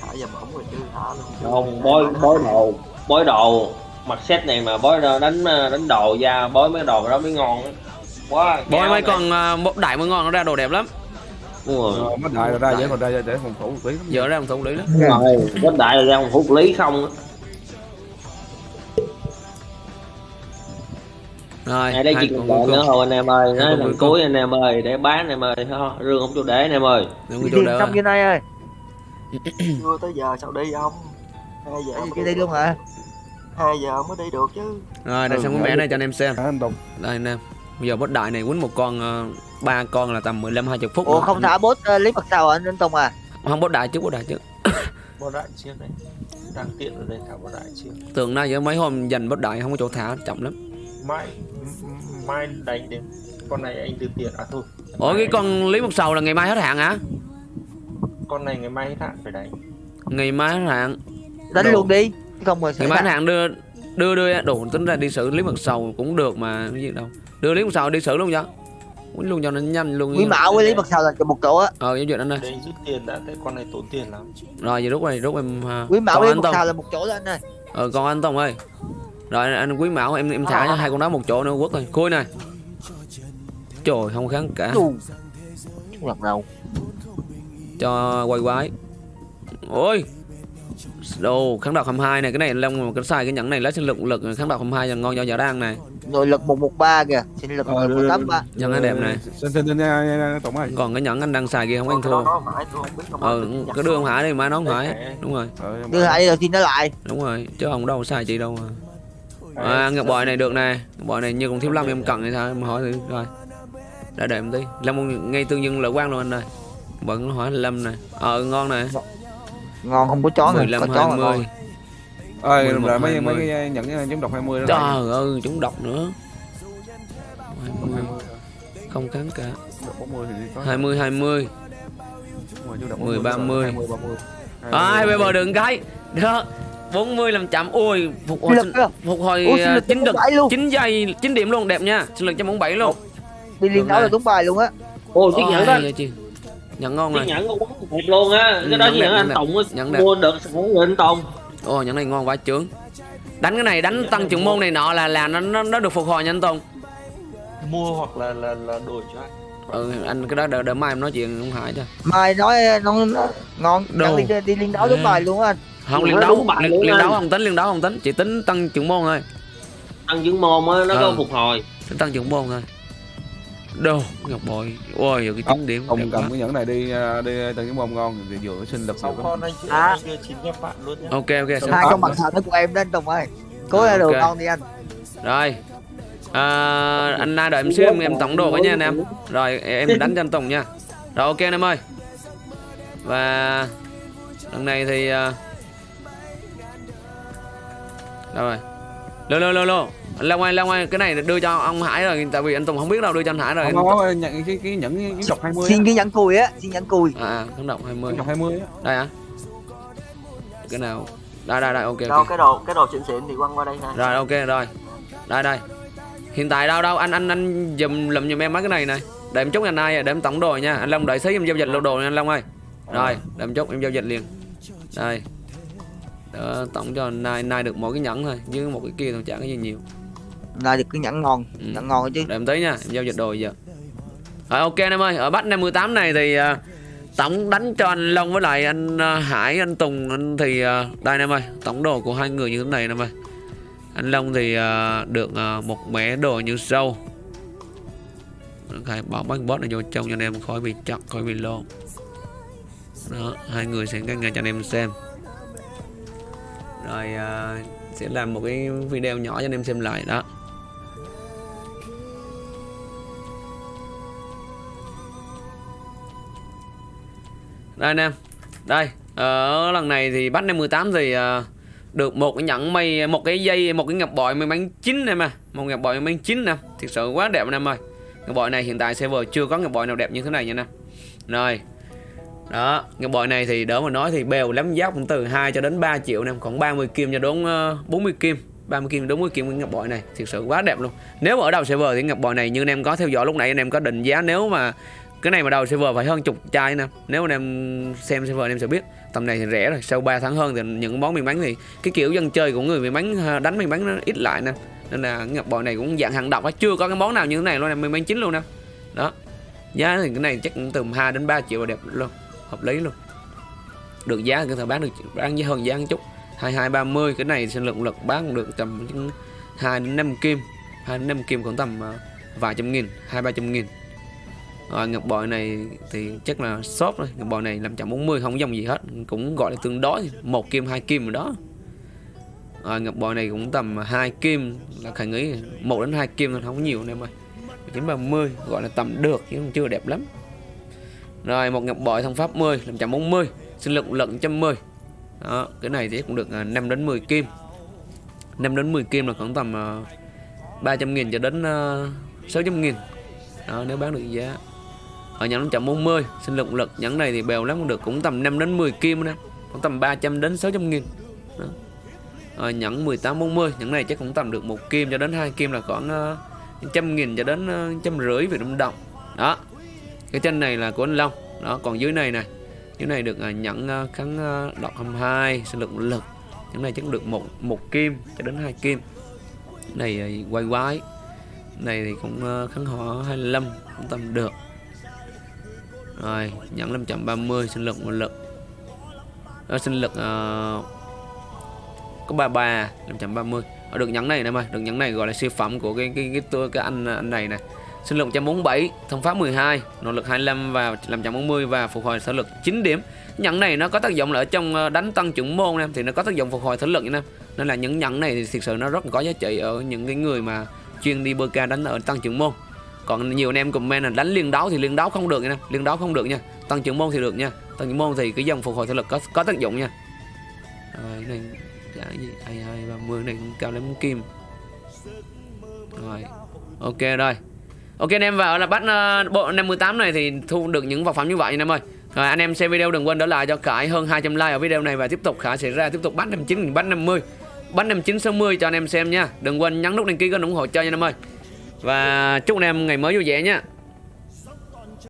[SPEAKER 5] thở giờ bổng rồi chứ thở luôn.
[SPEAKER 6] Không bói bói đồ. Bói đồ. Mặt set này mà bói đánh đánh đồ ra bói mấy đồ đó mới ngon á. Quá
[SPEAKER 1] bói mấy con uh, bốt đại mới ngon nó ra đồ đẹp lắm.
[SPEAKER 6] Đúng rồi.
[SPEAKER 2] Ờ, mất đại ra dễ còn ra để phòng thủ một tí lắm.
[SPEAKER 1] giờ ra làm thủ lý lắm.
[SPEAKER 6] Đúng rồi có đại là ra một phút lý không
[SPEAKER 1] rồi
[SPEAKER 6] đây
[SPEAKER 1] hai
[SPEAKER 6] chỉ
[SPEAKER 1] con
[SPEAKER 6] còn
[SPEAKER 1] cuối
[SPEAKER 6] nữa thôi anh em ơi nói lần
[SPEAKER 1] cuối
[SPEAKER 6] anh em ơi để bán anh em ơi. Thôi, rương không cho để anh em ơi.
[SPEAKER 1] Đừng
[SPEAKER 3] đi
[SPEAKER 1] chỗ
[SPEAKER 3] xong như này ơi. [COUGHS]
[SPEAKER 5] Chưa tới giờ sao đi không? Hai giờ mới
[SPEAKER 3] đi luôn hả?
[SPEAKER 5] Hai giờ mới đi được chứ.
[SPEAKER 1] Rồi đây
[SPEAKER 2] Ừ,
[SPEAKER 1] xong cái mẻ này cho anh em xem.
[SPEAKER 2] Hả, anh Tùng
[SPEAKER 1] đây anh em bây giờ bốt đại này quýnh một con uh, ba con là tầm 15 20 phút
[SPEAKER 3] ủa
[SPEAKER 1] nữa.
[SPEAKER 3] không thả bốt ờ, lấy mặt sau anh anh tùng à?
[SPEAKER 1] Không bốt đại trước bốt đại trước [COUGHS]
[SPEAKER 7] Bỏ đại chiếc này Đang tiện ở đây thả bỏ đại chiếc
[SPEAKER 1] tường nay giờ mấy hôm dành bốt đại không có chỗ thả chậm lắm
[SPEAKER 7] Mai Mai đánh đến Con này anh đưa tiền À thôi.
[SPEAKER 1] Ủa cái con lý một sầu là ngày mai hết hạn hả?
[SPEAKER 7] Con này ngày mai hết hạn phải đánh.
[SPEAKER 1] Ngày mai hết hạn.
[SPEAKER 3] Đánh
[SPEAKER 1] Đồ.
[SPEAKER 3] luôn đi không mà
[SPEAKER 1] ngày mai hết hạn đưa đưa đưa đủ tính ra đi xử lý một sầu cũng được mà cái gì đâu. Đưa lý một sầu đi xử luôn cho. Quýnh luôn cho nó nhanh luôn.
[SPEAKER 3] Quý mạo với lấy mặt sau là một chỗ á.
[SPEAKER 1] Ờ giao dịch anh ơi
[SPEAKER 7] Đây rút tiền đã Tại con này tốn tiền lắm.
[SPEAKER 1] Rồi giờ rút này rút em à,
[SPEAKER 3] quý mạo với mặt
[SPEAKER 1] Tùng
[SPEAKER 3] sau là một chỗ anh ơi.
[SPEAKER 1] Ờ còn anh Tùng ơi rồi anh quý mão em em thả cho hai con đó một chỗ nữa quất rồi côi này. Trời không kháng cả.
[SPEAKER 3] Lần đầu
[SPEAKER 1] cho quay quái. Ôi. Đồ kháng độc 22 này cái này long cái xài cái nhẫn này lấy sinh lực lực kháng độc 22 là ngon cho giả đang này.
[SPEAKER 3] Nội lực một một ba kìa. Sinh lực
[SPEAKER 2] Ờ,
[SPEAKER 3] một
[SPEAKER 2] đưa-
[SPEAKER 3] tám ba.
[SPEAKER 1] Nhân cái đẹp này.
[SPEAKER 2] xin xin xin
[SPEAKER 1] còn cái nhẫn anh đang xài kia không anh
[SPEAKER 5] đó
[SPEAKER 1] thua ờ cái đưa ông hải đi mai nó không hải đúng rồi.
[SPEAKER 2] Ờ,
[SPEAKER 3] đưa hai đầu tiên nó lại.
[SPEAKER 1] Đúng rồi chứ ông đâu xài chị đâu mà à ngọc bội này được nè ngọc bội này như con thiếu lâm em cần hay sao? Em hỏi thử rồi đã đợi một tí. Lâm ngay tương dương lợi quan luôn anh ơi. Vẫn hỏi lâm này. Ờ ngon này.
[SPEAKER 3] Ngon không có chó này
[SPEAKER 1] 15
[SPEAKER 3] có chó là ngon
[SPEAKER 1] 20
[SPEAKER 2] ơi
[SPEAKER 1] 11,
[SPEAKER 2] rồi mấy
[SPEAKER 1] 20.
[SPEAKER 2] mấy cái nhận giống độc 20 đó
[SPEAKER 1] trời ơi chúng độc nữa. 20. không kháng cả.
[SPEAKER 2] Độc 40 thì có.
[SPEAKER 1] 20 20
[SPEAKER 2] Đúng rồi, chú độc
[SPEAKER 1] 10,
[SPEAKER 2] 40,
[SPEAKER 1] 30.
[SPEAKER 2] 20, 30.
[SPEAKER 1] ai bây giờ đừng cái. Đó 40 làm chậm ui phục hồi
[SPEAKER 3] đó.
[SPEAKER 1] phục hồi
[SPEAKER 3] lực
[SPEAKER 1] chín đực
[SPEAKER 3] bảy luôn.
[SPEAKER 1] 9 giây 9 điểm luôn đẹp nha. Sinh lực 147 luôn.
[SPEAKER 3] Đi liên
[SPEAKER 1] Được
[SPEAKER 3] đấu là đúng bài luôn á.
[SPEAKER 6] Ô chiếc nhẫn đó.
[SPEAKER 1] nhận ngon này
[SPEAKER 6] nhẫn con quán đẹp luôn á.
[SPEAKER 1] Ừ,
[SPEAKER 6] cái đó
[SPEAKER 1] đẹp,
[SPEAKER 6] anh tùng mua được rồi anh tùng.
[SPEAKER 1] Ồ nhận này ngon quá chướng. Đánh cái này đánh tăng trưởng môn này nọ là là nó nó, nó được phục hồi nha anh Tùng.
[SPEAKER 7] Mua hoặc là là là đổi cho anh.
[SPEAKER 1] Ừ anh cái đó đợi, đợi mai em nói chuyện không Hải cho
[SPEAKER 3] mai nói nó, nó ngon. Đi, đi liên đấu đúng
[SPEAKER 1] À.
[SPEAKER 3] bài luôn á anh
[SPEAKER 1] Không liên đấu. liên, liên đấu không tính liên đấu không tính. Chỉ tính tăng trưởng môn thôi.
[SPEAKER 6] Ăn chứng môn á nó
[SPEAKER 1] Ừ.
[SPEAKER 6] có phục hồi.
[SPEAKER 1] Tính tăng trưởng môn thôi. Đồ Ngọc bội. Ôi giờ cái chín điểm.
[SPEAKER 2] Ông
[SPEAKER 1] đẹp quá.
[SPEAKER 2] cầm cái nhẫn này đi à, đi từng cái môn ngon thì vừa sinh lực
[SPEAKER 7] Sau
[SPEAKER 2] được
[SPEAKER 7] con anh
[SPEAKER 3] À.
[SPEAKER 1] Ok ok
[SPEAKER 3] hai con mặt nó của em anh Tùng ơi. Cố
[SPEAKER 1] À,
[SPEAKER 3] ra đồ
[SPEAKER 1] ok.
[SPEAKER 3] ngon đi anh.
[SPEAKER 1] Rồi. À, Anh Na đợi em xíu em, em tổng đồ với nha anh em. Rồi em [LAUGHS] đánh cho anh Tùng nha. Rồi ok anh em ơi. Và Lần này thì à, Đâu rồi? Lô lô lô lô. Long ơi Long ơi Cái này đưa cho ông Hải rồi Tại vì anh Tùng không biết đâu đưa cho anh Hải rồi.
[SPEAKER 2] Không có nhận cái cái nhẫn cái độc 20
[SPEAKER 3] xin
[SPEAKER 2] á.
[SPEAKER 3] cái nhẫn cùi á xin nhẫn cùi.
[SPEAKER 1] À à không động 20
[SPEAKER 2] Cái độc 20 á.
[SPEAKER 1] Đây hả? Cái nào? Đây đây đây ok
[SPEAKER 5] đâu cái đồ cái đồ xịn xịn thì quăng qua đây ha
[SPEAKER 1] Rồi ok rồi. Đây đây. Hiện tại đâu đâu? Anh anh anh dùm lùm giùm em mấy cái này này Để em chúc anh ai để em tổng đồ nha. Anh Long đợi xí em giao dịch lô đồ nha anh Long ơi. Rồi để em chúc em giao dịch liền. Đây Đó, tổng cho Nai Nai được mỗi cái nhẫn thôi Chứ một cái kia thôi chả có gì nhiều.
[SPEAKER 3] Là được cái nhẫn ngon
[SPEAKER 1] Ừ.
[SPEAKER 3] nhẫn ngon chứ.
[SPEAKER 1] Để em tí nha Em giao dịch đồ giờ. Rồi ok anh em ơi Ở bắt 58 này thì à, Tổng đánh cho anh Long với lại anh à, Hải Anh Tùng anh thì à, Đây anh em ơi Tổng đồ của hai người như thế này anh em ơi. Anh Long thì à, được à, một mẻ đồ như sau. Khai bỏ bánh bot này vô trong cho anh em khỏi bị chặt khỏi bị lộn. Đó hai người sẽ ngay cho anh em xem rồi uh, sẽ làm một cái video nhỏ cho anh em xem lại đó. Đây anh em đây ở lần này thì bắt em 18 thì uh, được một cái nhẫn mây một cái dây một cái ngọc bội may mắn chín em à một ngọc bội may mắn chín nè thực sự quá đẹp anh em ơi. Ngọc bội này hiện tại server chưa có ngọc bội nào đẹp như thế này nha nè rồi đó ngọc bội này thì đỡ mà nói thì bèo lắm giá cũng từ 2 cho đến 3 triệu nè còn 30 kim cho đến ờ, 40 kim. 30 kim 40 kim cái ngọc bội này thực sự quá đẹp luôn. Nếu mà ở đầu server thì ngọc bội này như anh em có theo dõi lúc nãy, anh em có định giá nếu mà cái này mà đầu server phải hơn chục chai nè. Nếu anh em xem server anh em sẽ biết, tầm này thì rẻ rồi, sau 3 tháng hơn thì những món miền bánh thì cái kiểu dân chơi của người miền bánh ờ, đánh miền bánh nó ít lại nè. Nên là ngọc bội này cũng dạng hàng độc á, chưa có cái món nào như thế này luôn nè miền bánh chính luôn nè. Đó. Giá thì cái này chắc cũng từ 2 đến 3 triệu là đẹp luôn hợp lý luôn. Được giá có thể bán được, bán với hơn giá một chút. 2230 cái này sinh lượng lực bán được tầm 2 đến 5 kim. 2 đến 5 kim khoảng tầm ờ, vài trăm nghìn, hai, ba trăm nghìn. Rồi, ngọc bội này thì chắc là shop rồi ngọc bội này làm chậm 40 không dòng gì hết. Cũng gọi là tương đối, một kim, hai kim rồi đó. Rồi, ngọc bội này cũng tầm hai kim, là khả nghĩ một đến hai kim thôi, không có nhiều anh em ơi. 930 gọi là tầm được chứ chưa đẹp lắm rồi một ngọc bội thông pháp 10 làm 540 sinh lực lận 110 đó cái này thì cũng được à, 5 đến 10 kim. 5 đến 10 kim là khoảng tầm à, 300 nghìn cho đến à, 600 nghìn. Đó nếu bán được giá. Ở nhẫn 540 sinh lực lực nhẫn này thì bèo lắm cũng được cũng tầm 5 đến 10 kim nè Khoảng tầm 300 đến 600 nghìn. Đó. Rồi nhẫn 1840 nhẫn này chắc cũng tầm được một kim cho đến hai kim là khoảng uh, trăm nghìn cho đến trăm rưỡi Việt Nam đồng. Đó cái chân này là của anh Long. Đó còn dưới này này dưới này được nhận nhẫn à, kháng uh, độc 22 sinh lực lực. Những này chắc được một một kim cho đến hai kim. Này quay quái này thì cũng kháng họ 25 cũng tầm được. Rồi nhẫn 530 sinh lực một lực. Đó, sinh lực uh, có 33 530 ở được nhắn này nè ơi. Được nhắn này gọi là siêu phẩm của cái cái cái, cái, cái anh anh này này sinh lực 147 thông pháp 12 nội lực 25 và làm 140 và phục hồi thể lực 9 điểm. Nhẫn này nó có tác dụng là ở trong ờ, đánh tăng trưởng môn em, thì nó có tác dụng phục hồi thể lực nha nên là những nhẫn này thì thực sự nó rất có giá trị ở những cái người mà chuyên đi bơ ca đánh ở tăng trưởng môn. Còn nhiều anh em comment là đánh liên đấu thì liên đấu không được nha liên đấu không được nha. Tăng trưởng môn thì được nha, tăng trưởng môn thì cái dòng phục hồi thể lực có có tác dụng nha. Rồi này, cái gì? Ai ai 30 này cũng cao lắm kim. Rồi, ok, rồi ok anh em vào là bắt uh, bộ 58 này thì thu được những vật phẩm như vậy anh em ơi. Rồi anh em xem video đừng quên để lại cho Khải hơn 200 like ở video này và tiếp tục Khải sẽ ra tiếp tục bắt 59 bắt 50 bắt 59 60 cho anh em xem nha. Đừng quên nhấn nút đăng ký kênh ủng hộ cho nha anh em ơi. Và chúc anh em ngày mới vui vẻ nha.